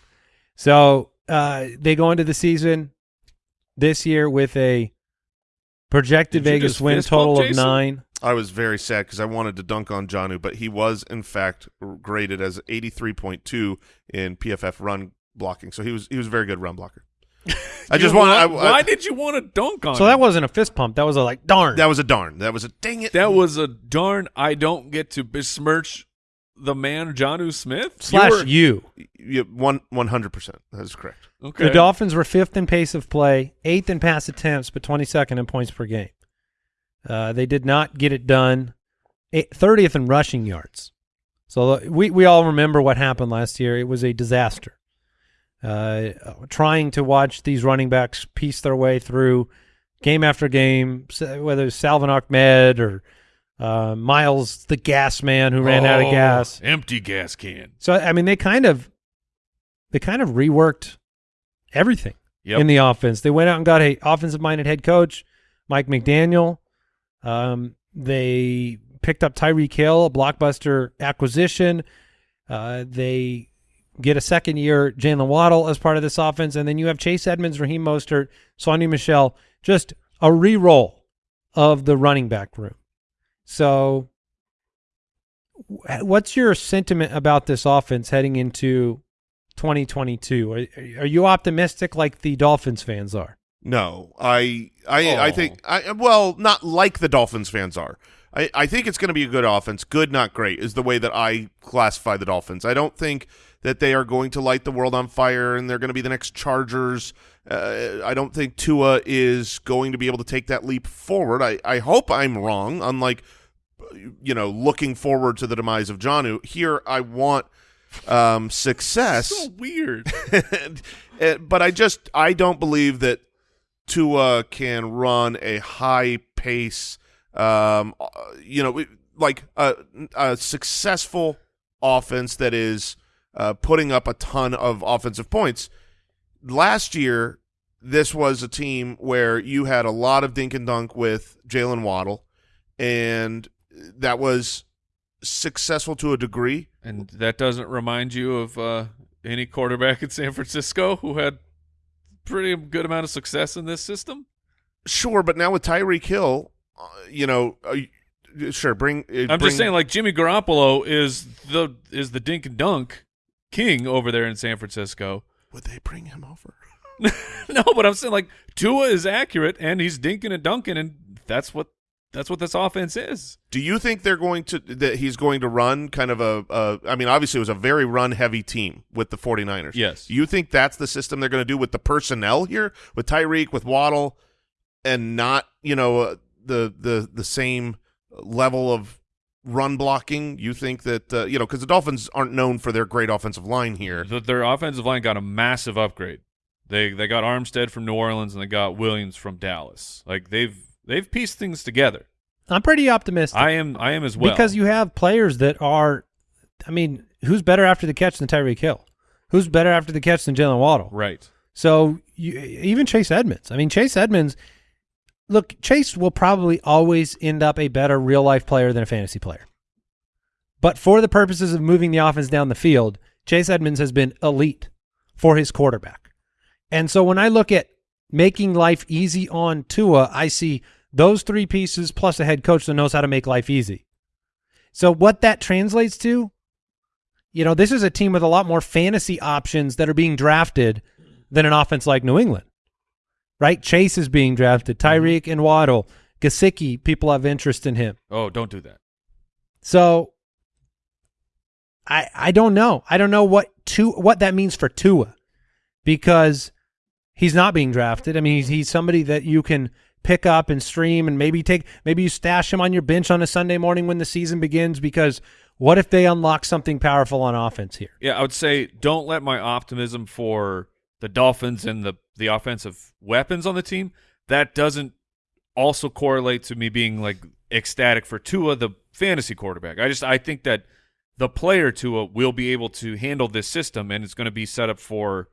So uh, they go into the season this year with a projected Did Vegas win total of Jason? nine. I was very sad because I wanted to dunk on Jonnu, but he was in fact graded as 83.2 in PFF run blocking. So he was he was a very good run blocker. I just want. why, I, why did you want to dunk on So him? that wasn't a fist pump. That was a like, darn. that was a darn. That was a dang it. That was a darn. I don't get to besmirch the man Jonnu Smith slash were- you. Yeah, one one hundred percent. That is correct. Okay. The Dolphins were fifth in pace of play, eighth in pass attempts, but 22nd in points per game. Uh, they did not get it done. Eight- 30th in rushing yards. So uh, we, we all remember what happened last year. It was a disaster. Uh, trying to watch these running backs piece their way through game after game, whether it's Salvon Ahmed or uh, Myles, the gas man who ran out of Oh, gas. Empty gas can. So I mean, they kind of they kind of reworked everything Yep. in the offense. They went out and got a offensive minded head coach, Mike McDaniel. Um, they picked up Tyreek Hill, a blockbuster acquisition. Uh, they get a second year Jaylen Waddle as part of this offense, and then you have Chase Edmonds, Raheem Mostert, Sony Michel, just a re-roll of the running back room. So, what's your sentiment about this offense heading into 2022? Are, are you optimistic like the Dolphins fans are? No, I I I Oh. think I well not like the Dolphins fans are. I, I think it's going to be a good offense. Good, not great, is the way that I classify the Dolphins. I don't think that they are going to light the world on fire and they're going to be the next Chargers. Uh, I don't think Tua is going to be able to take that leap forward. I, I hope I'm wrong. Unlike you know looking forward to the demise of Jonnu, here I want um, success. So weird. And- uh, but I just I don't believe that Tua can run a high pace, um, uh, you know, like a, a successful offense that is uh, putting up a ton of offensive points. Last year, this was a team where you had a lot of dink and dunk with Jaylen Waddle, and that was successful to a degree. and that doesn't remind you of uh, any quarterback in San Francisco who had pretty good amount of success in this system. Sure, but now with Tyreek Hill, uh, you know, uh, sure, bring. Uh, I'm bring- just saying, like Jimmy Garoppolo is the is the dink and dunk king over there in San Francisco. would they bring him over? no, but I'm saying like Tua is accurate and he's dinking and dunking, and that's what that's what this offense is. Do you think they're going to that he's going to run kind of a? a I mean, obviously, it was a very run heavy team with the 49ers. Yes. Do you think that's the system they're going to do with the personnel here with Tyreek with Waddle, and not you know uh, the the the same level of run blocking? You think that uh, you know because the Dolphins aren't known for their great offensive line here. Th- Their offensive line got a massive upgrade. They they got Armstead from New Orleans and they got Williams from Dallas. Like they've they've pieced things together. I'm pretty optimistic I am I am as well because you have players that are. I mean, who's better after the catch than Tyreek Hill? Who's better after the catch than Jaylen Waddle? right. So you, even Chase Edmonds. I mean, Chase Edmonds. Look, Chase will probably always end up a better real life player than a fantasy player. But for the purposes of moving the offense down the field, Chase Edmonds has been elite for his quarterback. And so when I look at making life easy on Tua, I see those three pieces plus a head coach that knows how to make life easy. So what that translates to, you know, this is a team with a lot more fantasy options that are being drafted than an offense like New England. Right? Chase is being drafted, mm-hmm. Tyreek and Waddle, Gesicki, people have interest in him. Oh, don't do that. So I I don't know. I don't know what to what that means for Tua because he's not being drafted. I mean, he's he's somebody that you can pick up and stream and maybe take maybe you stash him on your bench on a Sunday morning when the season begins because what if they unlock something powerful on offense here? Yeah, I would say don't let my optimism for the Dolphins and the the offensive weapons on the team that doesn't also correlate to me being like ecstatic for Tua, the fantasy quarterback. I just I think that the player Tua will be able to handle this system, and it's going to be set up for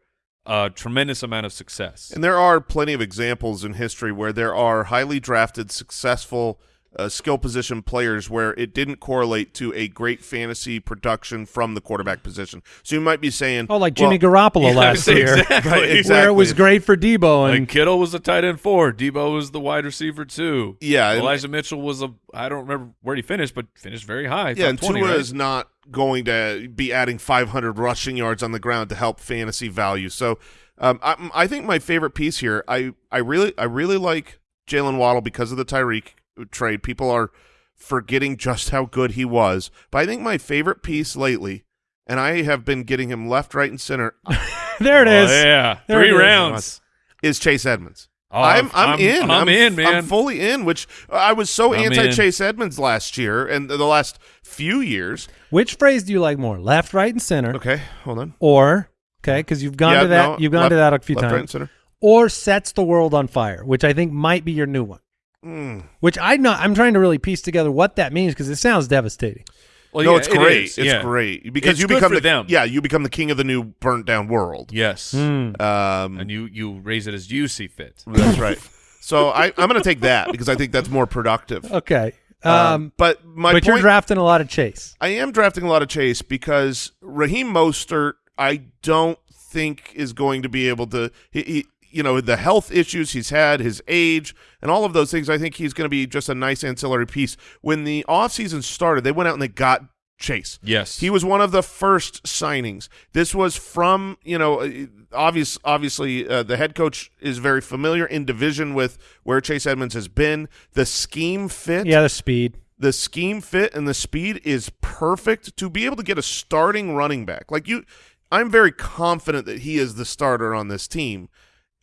a tremendous amount of success. And there are plenty of examples in history where there are highly drafted, successful uh, skill position players where it didn't correlate to a great fantasy production from the quarterback position. So you might be saying, Oh, like Jimmy well, Garoppolo Yeah, last year, exactly. Right, where it was great for Deebo and Like Kittle was a tight end four, Deebo was the wide receiver two. Yeah, and- Elijah Mitchell was a I don't remember where he finished, but finished very high. Yeah, top and 20, Tua right? is not going to be adding 500 rushing yards on the ground to help fantasy value. So um, I, I think my favorite piece here, I, I really I really like Jaylen Waddle because of the Tyreek trade. People are forgetting just how good he was, but I think my favorite piece lately, and I have been getting him left, right, and center, there it Oh, is. yeah, There three rounds. is Chase Edmonds. Oh, I'm, I'm in. I'm, in, man. I'm fully in. Which I was so I'm anti in. Chase Edmonds last year and the last few years. Which phrase do you like more, left, right, and center, Okay, hold on. or okay, because you've gone Yeah, to that, no, you've gone left- to that a few left, right, and times, center. or sets the world on fire, which I think might be your new one. Mm. Which I not, I'm trying to really piece together what that means because it sounds devastating. Well, no, yeah, it's great. is, It's yeah. great because It's you good become for the them. yeah you become the king of the new burnt down world. Yes, Hmm. Um, and you you raise it as you see fit. that's right. So I, I'm going to take that because I think that's more productive. Okay, um, Um, but my but you're drafting a lot of Chase. I am drafting a lot of Chase because Raheem Mostert, I don't think is going to be able to. He, he, you know, the health issues he's had, his age, and all of those things. I think he's going to be just a nice ancillary piece. When the offseason started, they went out and they got Chase. Yes, He was one of the first signings. This was from, you know, uh, obvious. Obviously, uh, the head coach is very familiar in division with where Chase Edmonds has been. The scheme fit, Yeah, the speed. the scheme fit, and the speed is perfect to be able to get a starting running back. Like you, I'm very confident that he is the starter on this team.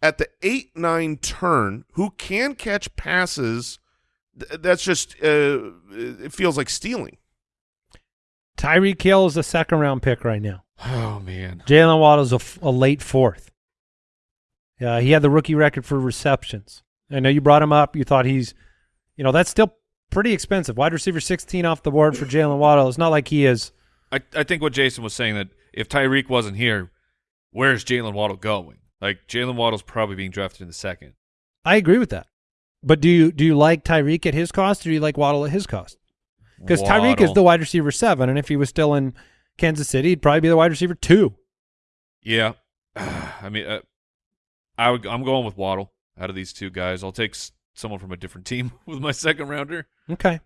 At the eight nine turn, who can catch passes? th- That's just uh, it feels like stealing. Tyreek Hill is a second round pick right now. oh man, Jaylen Waddle's a late fourth. Yeah, he had the rookie record for receptions. I know you brought him up. You thought he's, you know, that's still pretty expensive. Wide receiver 16 off the board for Jaylen Waddle. It's not like he is. I I think what Jason was saying that if Tyreek wasn't here, where's Jaylen Waddle going? Like Jaylen Waddle's probably being drafted in the second. I agree with that. But do you do you like Tyreek at his cost, or do you like Waddle at his cost? Because Tyreek is the wide receiver seven, and if he was still in Kansas City, he'd probably be the wide receiver two. Yeah, I mean, uh, I would, I'm going with Waddle out of these two guys. I'll take s- someone from a different team with my second rounder. Okay.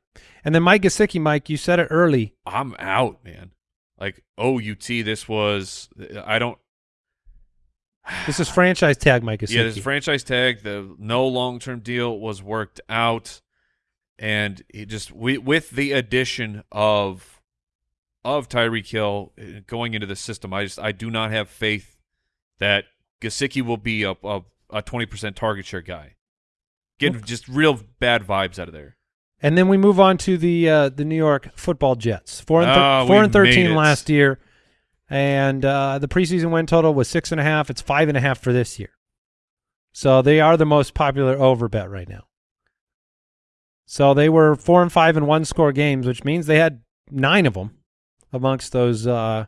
And then Mike Gesicki, Mike, you said it early. I'm out, man. Like OUT, this was I don't. This is franchise tag Mike. Yeah, this franchise tag, the no long term deal was worked out, and he just we, with the addition of of Tyreek Hill uh, going into the system, I just I do not have faith that Gesicki will be a a twenty percent target share guy. Getting just real bad vibes out of there. And then we move on to the uh, the New York Football Jets. Four and, thir- Ah, four and thirteen last year, and uh, the preseason win total was six and a half. It's five and a half for this year. So they are the most popular over bet right now. So they were four and five in one score games, which means they had nine of them amongst those uh,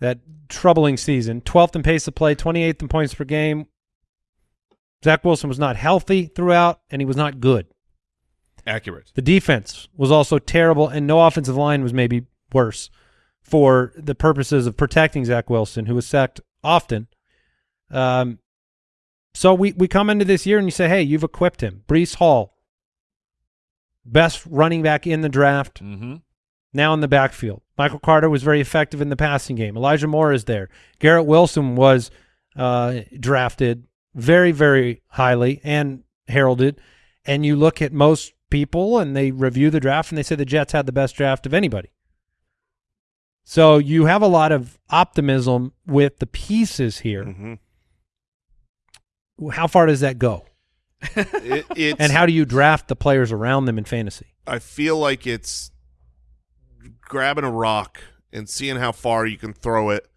that troubling season. Twelfth in pace of play, twenty eighth in points per game. Zach Wilson was not healthy throughout, and he was not good. Accurate. The defense was also terrible, and no offensive line was maybe worse for the purposes of protecting Zach Wilson, who was sacked often. Um, so we, we come into this year and you say, hey, you've equipped him. Breece Hall, best running back in the draft, Mm-hmm. now in the backfield. Michael Carter was very effective in the passing game. Elijah Moore is there. Garrett Wilson was uh, drafted very, very highly and heralded. And you look at most people and they review the draft and they say the Jets had the best draft of anybody. So you have a lot of optimism with the pieces here. hmm How far does that go? It, it's, And how do you draft the players around them in fantasy? I feel like it's grabbing a rock and seeing how far you can throw it.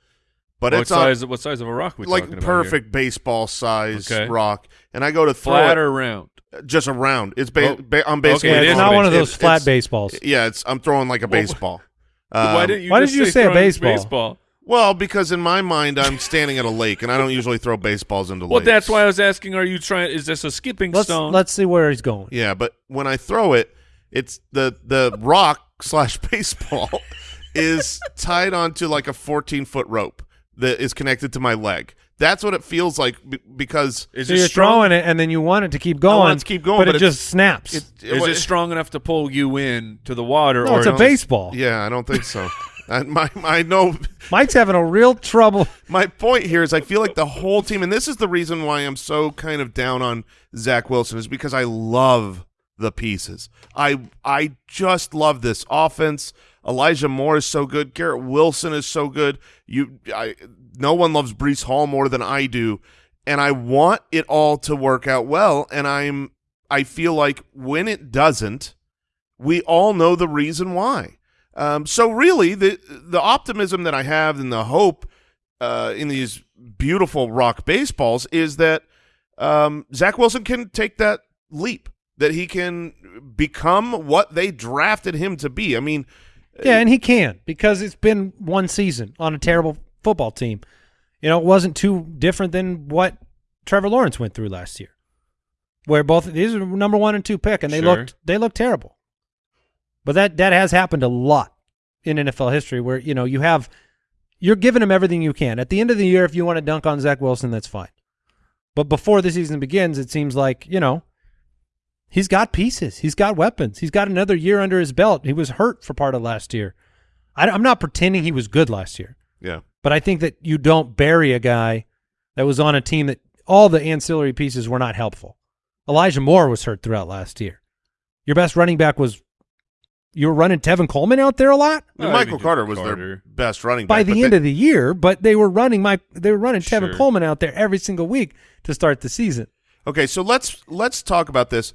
But what it's on- size? what size of a rock we like talking about here? perfect baseball size Okay. rock, and I go to throw flat it or round? just around. It's ba- Oh. ba- I'm basically Okay, it's not one of those It's- flat it's- baseballs. Yeah, it's I'm throwing like a Well, baseball. Why Um, didn't you why just did you say say a baseball? baseball? Well, because in my mind, I'm standing at a lake, and I don't usually throw baseballs into Well, lakes. that's why I was asking. Are you trying? Is this a skipping Let's stone? let's see where he's going. Yeah, but when I throw it, it's the the rock slash baseball is tied onto like a 14 foot rope that is connected to my leg. That's what it feels like because Is So it you're strong? throwing it, and then you want it to keep going. want it to keep going, but, but it just snaps. it, Is it strong enough to pull you in to the water? no, or it's a baseball. Yeah, I don't think so. I, my I know Mike's having a real trouble. my point here is I feel like the whole team, and this is the reason why I'm so kind of down on Zach Wilson, is because I love the pieces. I I just love this offense. Elijah Moore is so good. Garrett Wilson is so good. You, I, no one loves Breece Hall more than I do, and I want it all to work out well. And I'm, I feel like when it doesn't, we all know the reason why. Um, so really, the the optimism that I have and the hope uh, in these beautiful rock baseballs is that um, Zach Wilson can take that leap, that he can become what they drafted him to be. I mean, Yeah, and he can because it's been one season on a terrible football team. You know, it wasn't too different than what Trevor Lawrence went through last year, where both these are number one and two pick, and they Sure. looked they looked terrible. But that that has happened a lot in NFL history, where you know you have you're giving him everything you can. At the end of the year, if you want to dunk on Zach Wilson, that's fine. But before the season begins, it seems like you know he's got pieces, he's got weapons, he's got another year under his belt. He was hurt for part of last year. I, I'm not pretending he was good last year, yeah. but I think that you don't bury a guy that was on a team that all the ancillary pieces were not helpful. Elijah Moore was hurt throughout last year. Your best running back was you were running Tevin Coleman out there a lot I mean, Michael Carter was Carter. their best running back by the end they- of the year, but they were running Mike. They were running Tevin Coleman out there every single week to start the season. Okay, so let's let's talk about this.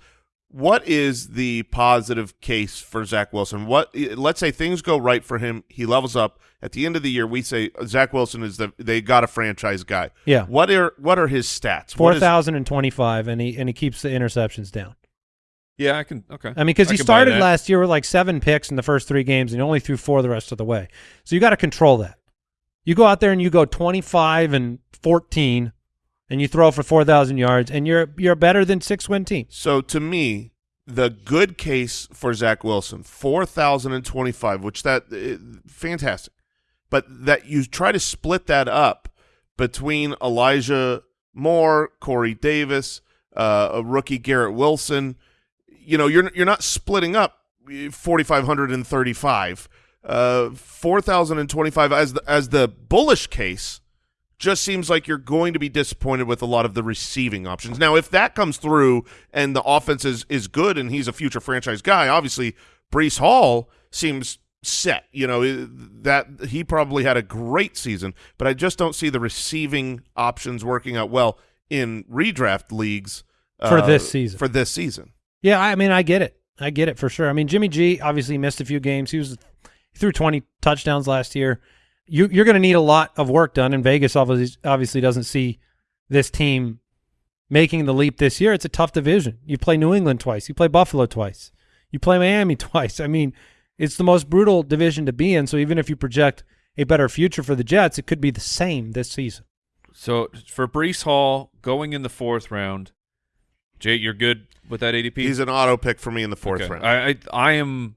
What is the positive case for Zach Wilson? What let's say things go right for him, he levels up. At the end of the year, we say Zach Wilson is the they got a franchise guy. Yeah. What are what are his stats? Four What is- thousand and twenty-five, and he and he keeps the interceptions down. Yeah, I can. Okay. I mean, because he started last year with like seven picks in the first three games, and he only threw four the rest of the way. So you got to control that. You go out there and you go twenty-five and fourteen, and you throw for four thousand yards, and you're you're better than six-win team. So to me, the good case for Zach Wilson, four thousand and twenty-five, which that uh, fantastic, but that you try to split that up between Elijah Moore, Corey Davis, uh, a rookie Garrett Wilson. You know, you're you're not splitting up forty five hundred and thirty-five. Uh, four thousand and twenty-five as the as the bullish case just seems like you're going to be disappointed with a lot of the receiving options. Now, if that comes through and the offense is, is good and he's a future franchise guy, obviously Breece Hall seems set. You know, that he probably had a great season, but I just don't see the receiving options working out well in redraft leagues For uh, this season. For this season. Yeah, I mean, I get it. I get it for sure. I mean, Jimmy G obviously missed a few games. He was he threw 20 touchdowns last year. You, you're going to need a lot of work done, and Vegas obviously obviously doesn't see this team making the leap this year. It's a tough division. You play New England twice. You play Buffalo twice. You play Miami twice. I mean, it's the most brutal division to be in. So even if you project a better future for the Jets, it could be the same this season. So for Breece Hall going in the fourth round, Jay, you're good with that ADP. He's an auto pick for me in the fourth Okay. round. I, I I am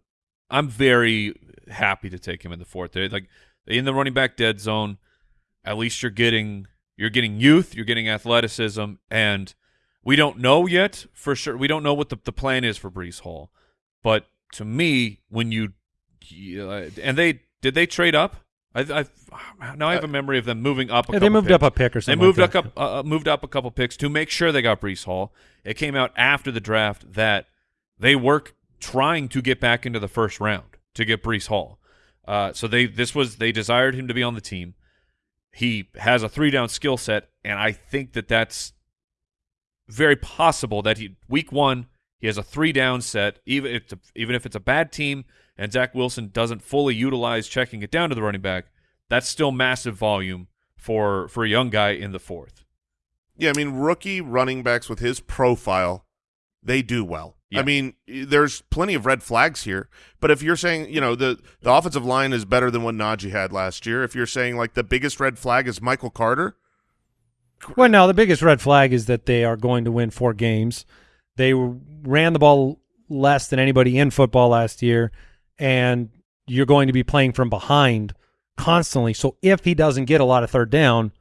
I'm very happy to take him in the fourth. Like in the running back dead zone. At least you're getting you're getting youth, you're getting athleticism, and we don't know yet for sure. We don't know what the, the plan is for Breece Hall, but to me, when you uh, and they did they trade up? I, I now I have a memory of them moving up. A Yeah, they moved picks. up a pick or something. They moved like up, uh, moved up a couple picks to make sure they got Breece Hall. It came out after the draft that they were trying to get back into the first round to get Breece Hall. Uh, so they this was they desired him to be on the team. He has a three down skill set, and I think that that's very possible that he week one he has a three down set, even if it's a, even if it's a bad team and Zach Wilson doesn't fully utilize checking it down to the running back. That's still massive volume for for a young guy in the fourth. Yeah, I mean, rookie running backs with his profile, they do well. Yeah. I mean, there's plenty of red flags here. But if you're saying, you know, the the offensive line is better than what Najee had last year, if you're saying like the biggest red flag is Michael Carter, Well, no, the biggest red flag is that they are going to win four games. They ran the ball less than anybody in football last year, and you're going to be playing from behind constantly. So if he doesn't get a lot of third down,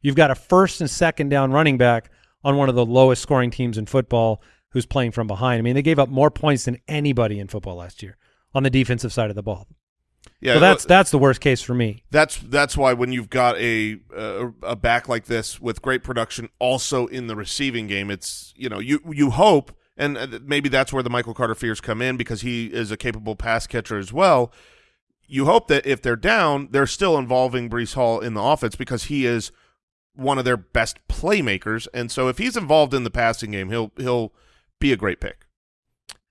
you've got a first and second down running back on one of the lowest scoring teams in football who's playing from behind. I mean, they gave up more points than anybody in football last year on the defensive side of the ball. yeah, so that's that's the worst case for me. That's that's why when you've got a a, a back like this with great production, also in the receiving game, it's you know you you hope, and uh, maybe that's where the Michael Carter fears come in because he is a capable pass catcher as well. You hope that if they're down, they're still involving Breece Hall in the offense because he is one of their best playmakers, and so if he's involved in the passing game, he'll he'll be a great pick.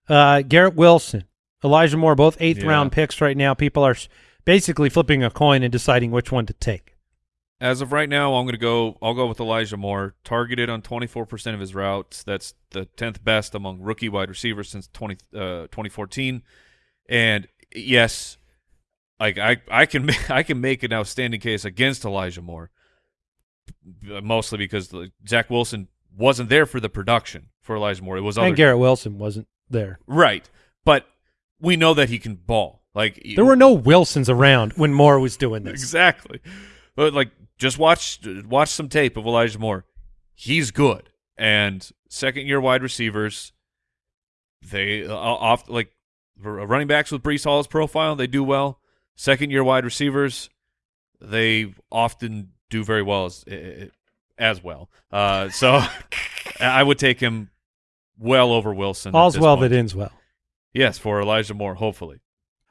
Uh, Garrett Wilson, Elijah Moore, both eighth Yeah. round picks right now. People are basically flipping a coin and deciding which one to take. As of right now, I'm going to go. I'll go with Elijah Moore. Targeted on 24% of his routes. That's the 10th best among rookie wide receivers since 20, uh, 2014. And yes, like I, I can, ma- I can make an outstanding case against Elijah Moore, mostly because like, Zach Wilson wasn't there for the production for Elijah Moore. It was other And Garrett Wilson wasn't there. right, but we know that he can ball. Like There were no Wilsons around when Moore was doing this. Exactly. But like just watch watch some tape of Elijah Moore. He's good. And second year wide receivers they uh, off like running backs with Breece Hall's profile, they do well. Second year wide receivers, they often do very well as as well. Uh, so I would take him well over Wilson. All's well point. that ends well. Yes, for Elijah Moore, hopefully.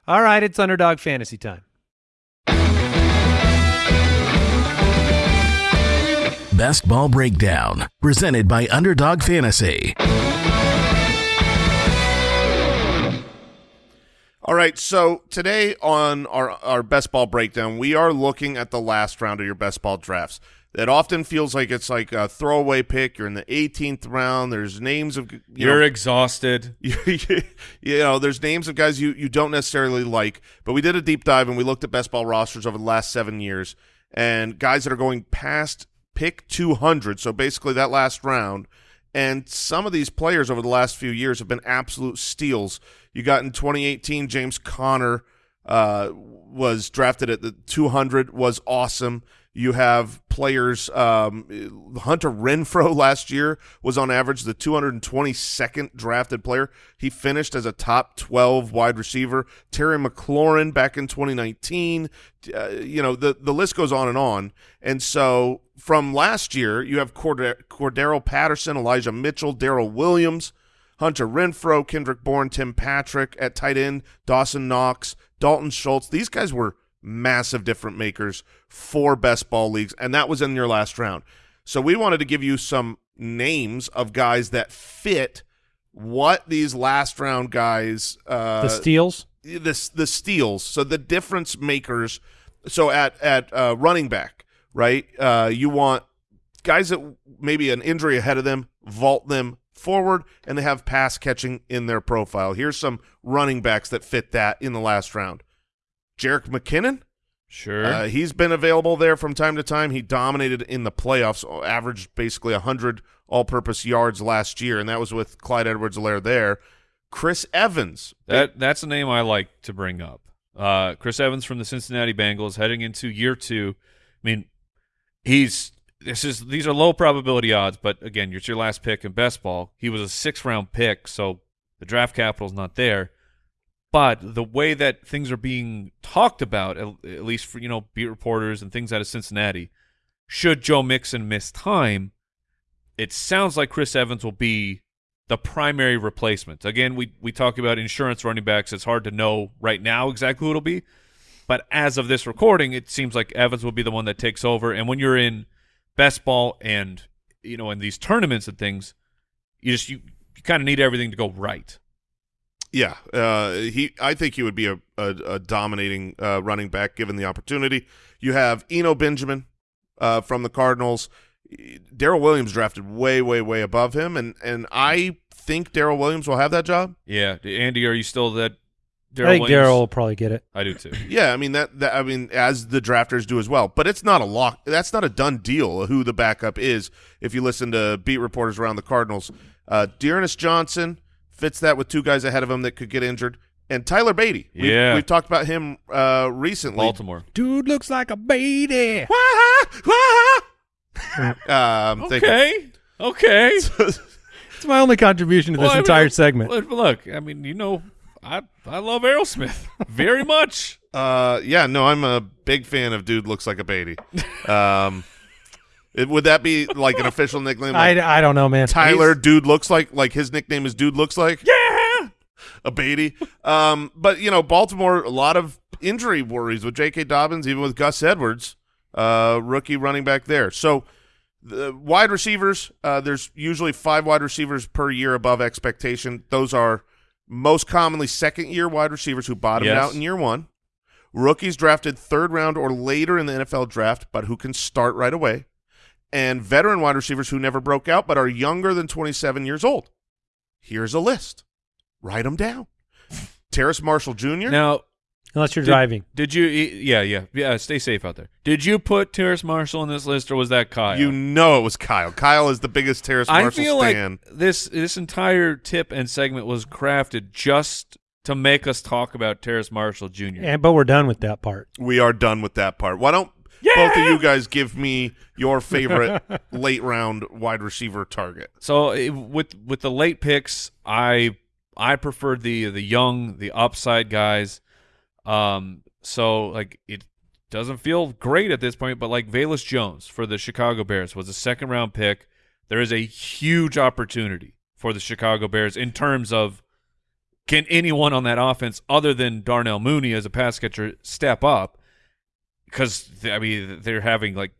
All right, it's underdog fantasy time. Best Ball Breakdown, presented by Underdog Fantasy. All right, so today on our our best ball breakdown, we are looking at the last round of your best ball drafts. It often feels like it's like a throwaway pick. You're in the 18th round. There's names of you You're know, exhausted. you know, there's names of guys you you don't necessarily like. But we did a deep dive and we looked at best ball rosters over the last seven years and guys that are going past pick 200. So basically that last round. And some of these players over the last few years have been absolute steals. You got in 2018, James Conner uh, was drafted at the 200, was awesome. You have players. Um, Hunter Renfrow last year was on average the 222nd drafted player. He finished as a top 12 wide receiver. Terry McLaurin back in 2019. Uh, you know the the list goes on and on. And so from last year, you have Cord- Cordero Patterson, Elijah Mitchell, Darrel Williams. Hunter Renfrow, Kendrick Bourne, Tim Patrick at tight end, Dawson Knox, Dalton Schultz. These guys were massive different makers for best ball leagues, and that was in your last round. So we wanted to give you some names of guys that fit what these last round guys uh The steals. the the steals. So the difference makers. So at at uh, running back, right? Uh, you want guys that maybe an injury ahead of them, vault them forward, and they have pass catching in their profile. Here's some running backs that fit that in the last round. Jerick McKinnon, Sure. uh, he's been available there from time to time. He dominated in the playoffs, averaged basically 100 all-purpose yards last year, and that was with Clyde Edwards-Helaire there. Chris Evans, That that's a name I like to bring up. Uh, Chris Evans from the Cincinnati Bengals heading into year two. I mean, he's this is these are low probability odds, but again, it's your last pick in best ball. He was a six round pick, so the draft capital's not there. But the way that things are being talked about, at, at least for you know beat reporters and things out of Cincinnati, should Joe Mixon miss time, it sounds like Chris Evans will be the primary replacement. Again, we we talk about insurance running backs. It's hard to know right now exactly who it'll be, but as of this recording, it seems like Evans will be the one that takes over. And when you're in best ball and you know in these tournaments and things, you just you, you kind of need everything to go right. Yeah, uh, he. I think he would be a, a, a dominating uh, running back given the opportunity. You have Eno Benjamin uh, from the Cardinals. Darrel Williams drafted way, way, way above him, and and I think Darrel Williams will have that job. Yeah, Andy, are you still that? Darrel I think Darrel will probably get it. I do too. Yeah, I mean that, that. I mean, as the drafters do as well. But it's not a lock. That's not a done deal. Who the backup is? If you listen to beat reporters around the Cardinals, uh, D'Ernest Johnson fits that with two guys ahead of him that could get injured, and Tyler Badie. We've, Yeah. we've talked about him uh, recently. Baltimore. Dude looks like a baby. um, thank you. Okay. Okay. It's my only contribution to this Well, I mean, entire segment. Look, look, I mean, you know, I I love Aerosmith very much. Uh, yeah, no, I'm a big fan of Dude Looks Like a Badie. Um, it, would that be like an official nickname? Like I, I don't know, man. Tyler, Dude Looks Like, like his nickname is Dude Looks Like? Yeah. a Badie. Um, but you know, Baltimore, a lot of injury worries with J.K. Dobbins, even with Gus Edwards, uh, rookie running back there. So the wide receivers, uh, there's usually five wide receivers per year above expectation. Those are most commonly second year wide receivers who bottomed Yes. out in year one. Rookies drafted third round or later in the NFL draft, but who can start right away. And veteran wide receivers who never broke out but are younger than 27 years old. Here's a list. Write them down. Terrace Marshall Jr. Now, Unless you're Did- driving. did you? Yeah, yeah, yeah. Stay safe out there. Did you put Terrace Marshall on this list, or was that Kyle? You know it was Kyle. Kyle is the biggest Terrace I Marshall feel stan. like this this entire tip and segment was crafted just to make us talk about Terrace Marshall Jr. And, but we're done with that part. we are done with that part. Why don't both of you guys give me your favorite late round wide receiver target? So eh, with with the late picks, I I preferred the the young, the upside guys. Um, so like it doesn't feel great at this point, but like Velus Jones for the Chicago Bears was a second round pick. There is a huge opportunity for the Chicago Bears in terms of can anyone on that offense other than Darnell Mooney as a pass catcher step up? Because I mean they're having like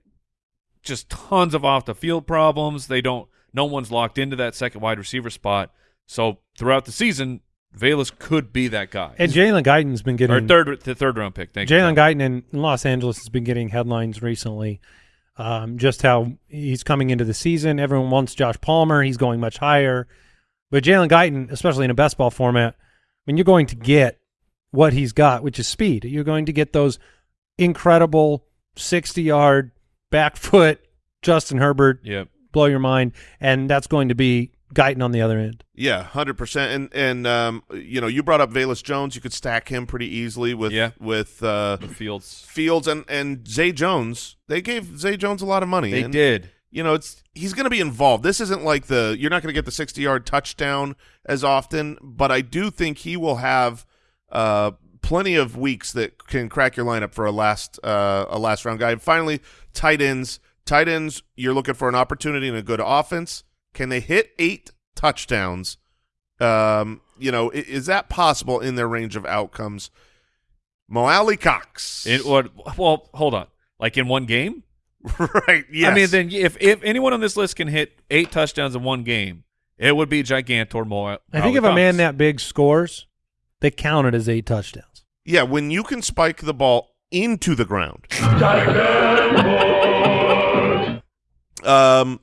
just tons of off the field problems. They don't. No one's locked into that second wide receiver spot. So throughout the season, Velus could be that guy. And Jalen Guyton's been or getting third, the third round pick. Thank you. Jalen Guyton in Los Angeles has been getting headlines recently. Um, just how he's coming into the season. Everyone wants Josh Palmer. He's going much higher. But Jalen Guyton, especially in a best ball format, I mean, you're going to get what he's got, which is speed. You're going to get those incredible 60 yard back foot Justin Herbert Yep. blow your mind, and that's going to be Guyton on the other end. Yeah, hundred percent. And and um, you know, you brought up Velus Jones. You could stack him pretty easily with Yeah. with uh, Fields. Fields and and Zay Jones. They gave Zay Jones a lot of money. They and, did. You know, it's he's going to be involved. This isn't like the you're not going to get the 60 yard touchdown as often, but I do think he will have uh, plenty of weeks that can crack your lineup for a last uh, a last round guy. And finally, tight ends. Tight ends, you're looking for an opportunity in a good offense. Can they hit eight touchdowns? Um, you know, i- is that possible in their range of outcomes? Mo Alie-Cox. In what? Well, hold on. Like in one game? right. Yes. I mean, then if if anyone on this list can hit eight touchdowns in one game, it would be Gigantor Mo. I think if a man that big scores, they count it as eight touchdowns. Yeah, when you can spike the ball into the ground. um,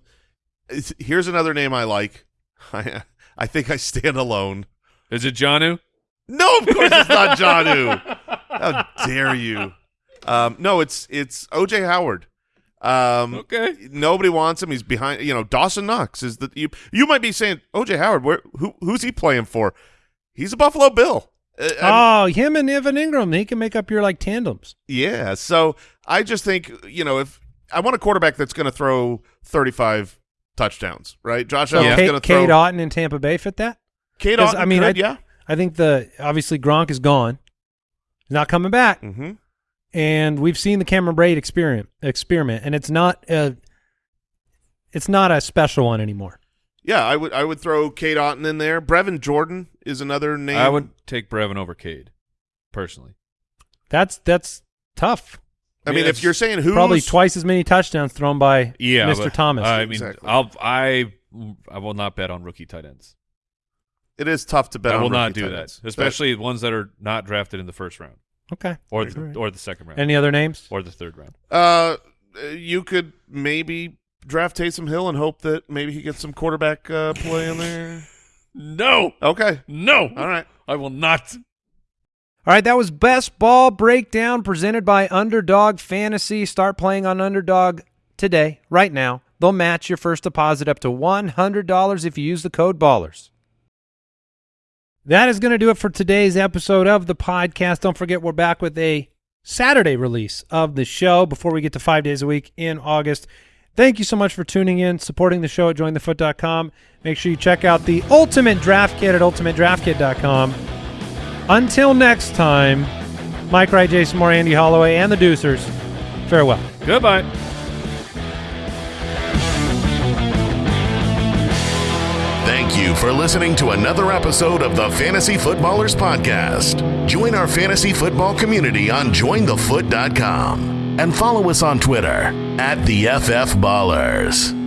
here's another name I like. I, I think I stand alone. is it Jonnu? No, of course it's not Jonnu. How dare you? Um, no, it's it's OJ Howard. Um, Okay. nobody wants him. He's behind. You know, Dawson Knox is the you. You might be saying OJ Howard. Where who who's he playing for? He's a Buffalo Bill. Uh, Oh, him and Evan Engram, he can make up your like tandems. Yeah. So I just think, you know, if I want a quarterback that's going to throw 35 touchdowns, right? Josh So Allen's Cade, going to throw. Cade Otton in Tampa Bay fit that. Cade Otton I mean, could, I- yeah. I think the obviously Gronk is gone. He's not coming back. Mm-hmm. and we've seen the Cameron Brate experiment experiment and it's not a it's not a special one anymore. Yeah, I would I would throw Cade Otton in there. Brevin Jordan is another name. I would take Brevin over Cade, personally. That's that's tough. I mean, Yeah, if you're saying who Probably twice as many touchdowns thrown by Yeah, Mr. but, Thomas. I mean, Exactly. I'll I I will not bet on rookie tight ends. it is tough to bet. I on will not rookie do tight that, ends. especially ones that are not drafted in the first round okay. or the Alright. or the second round Any other names? or the third round. Uh, you could maybe draft Taysom Hill and hope that maybe he gets some quarterback uh, play in there? No, Okay. no, All right. I will not. All right, that was Best Ball Breakdown presented by Underdog Fantasy. Start playing on Underdog today, right now. They'll match your first deposit up to $100 if you use the code BALLERS. That is going to do it for today's episode of the podcast. Don't forget, we're back with a Saturday release of the show before we get to five days a week in August. Thank you so much for tuning in, supporting the show at jointhefoot.com. Make sure you check out the Ultimate Draft Kit at ultimatedraftkit.com. Until next time, Mike Wright, Jason Moore, Andy Holloway, and the Deucers, farewell. Goodbye. Thank you for listening to another episode of the Fantasy Footballers Podcast. Join our fantasy football community on jointhefoot.com and follow us on Twitter at the FF Ballers.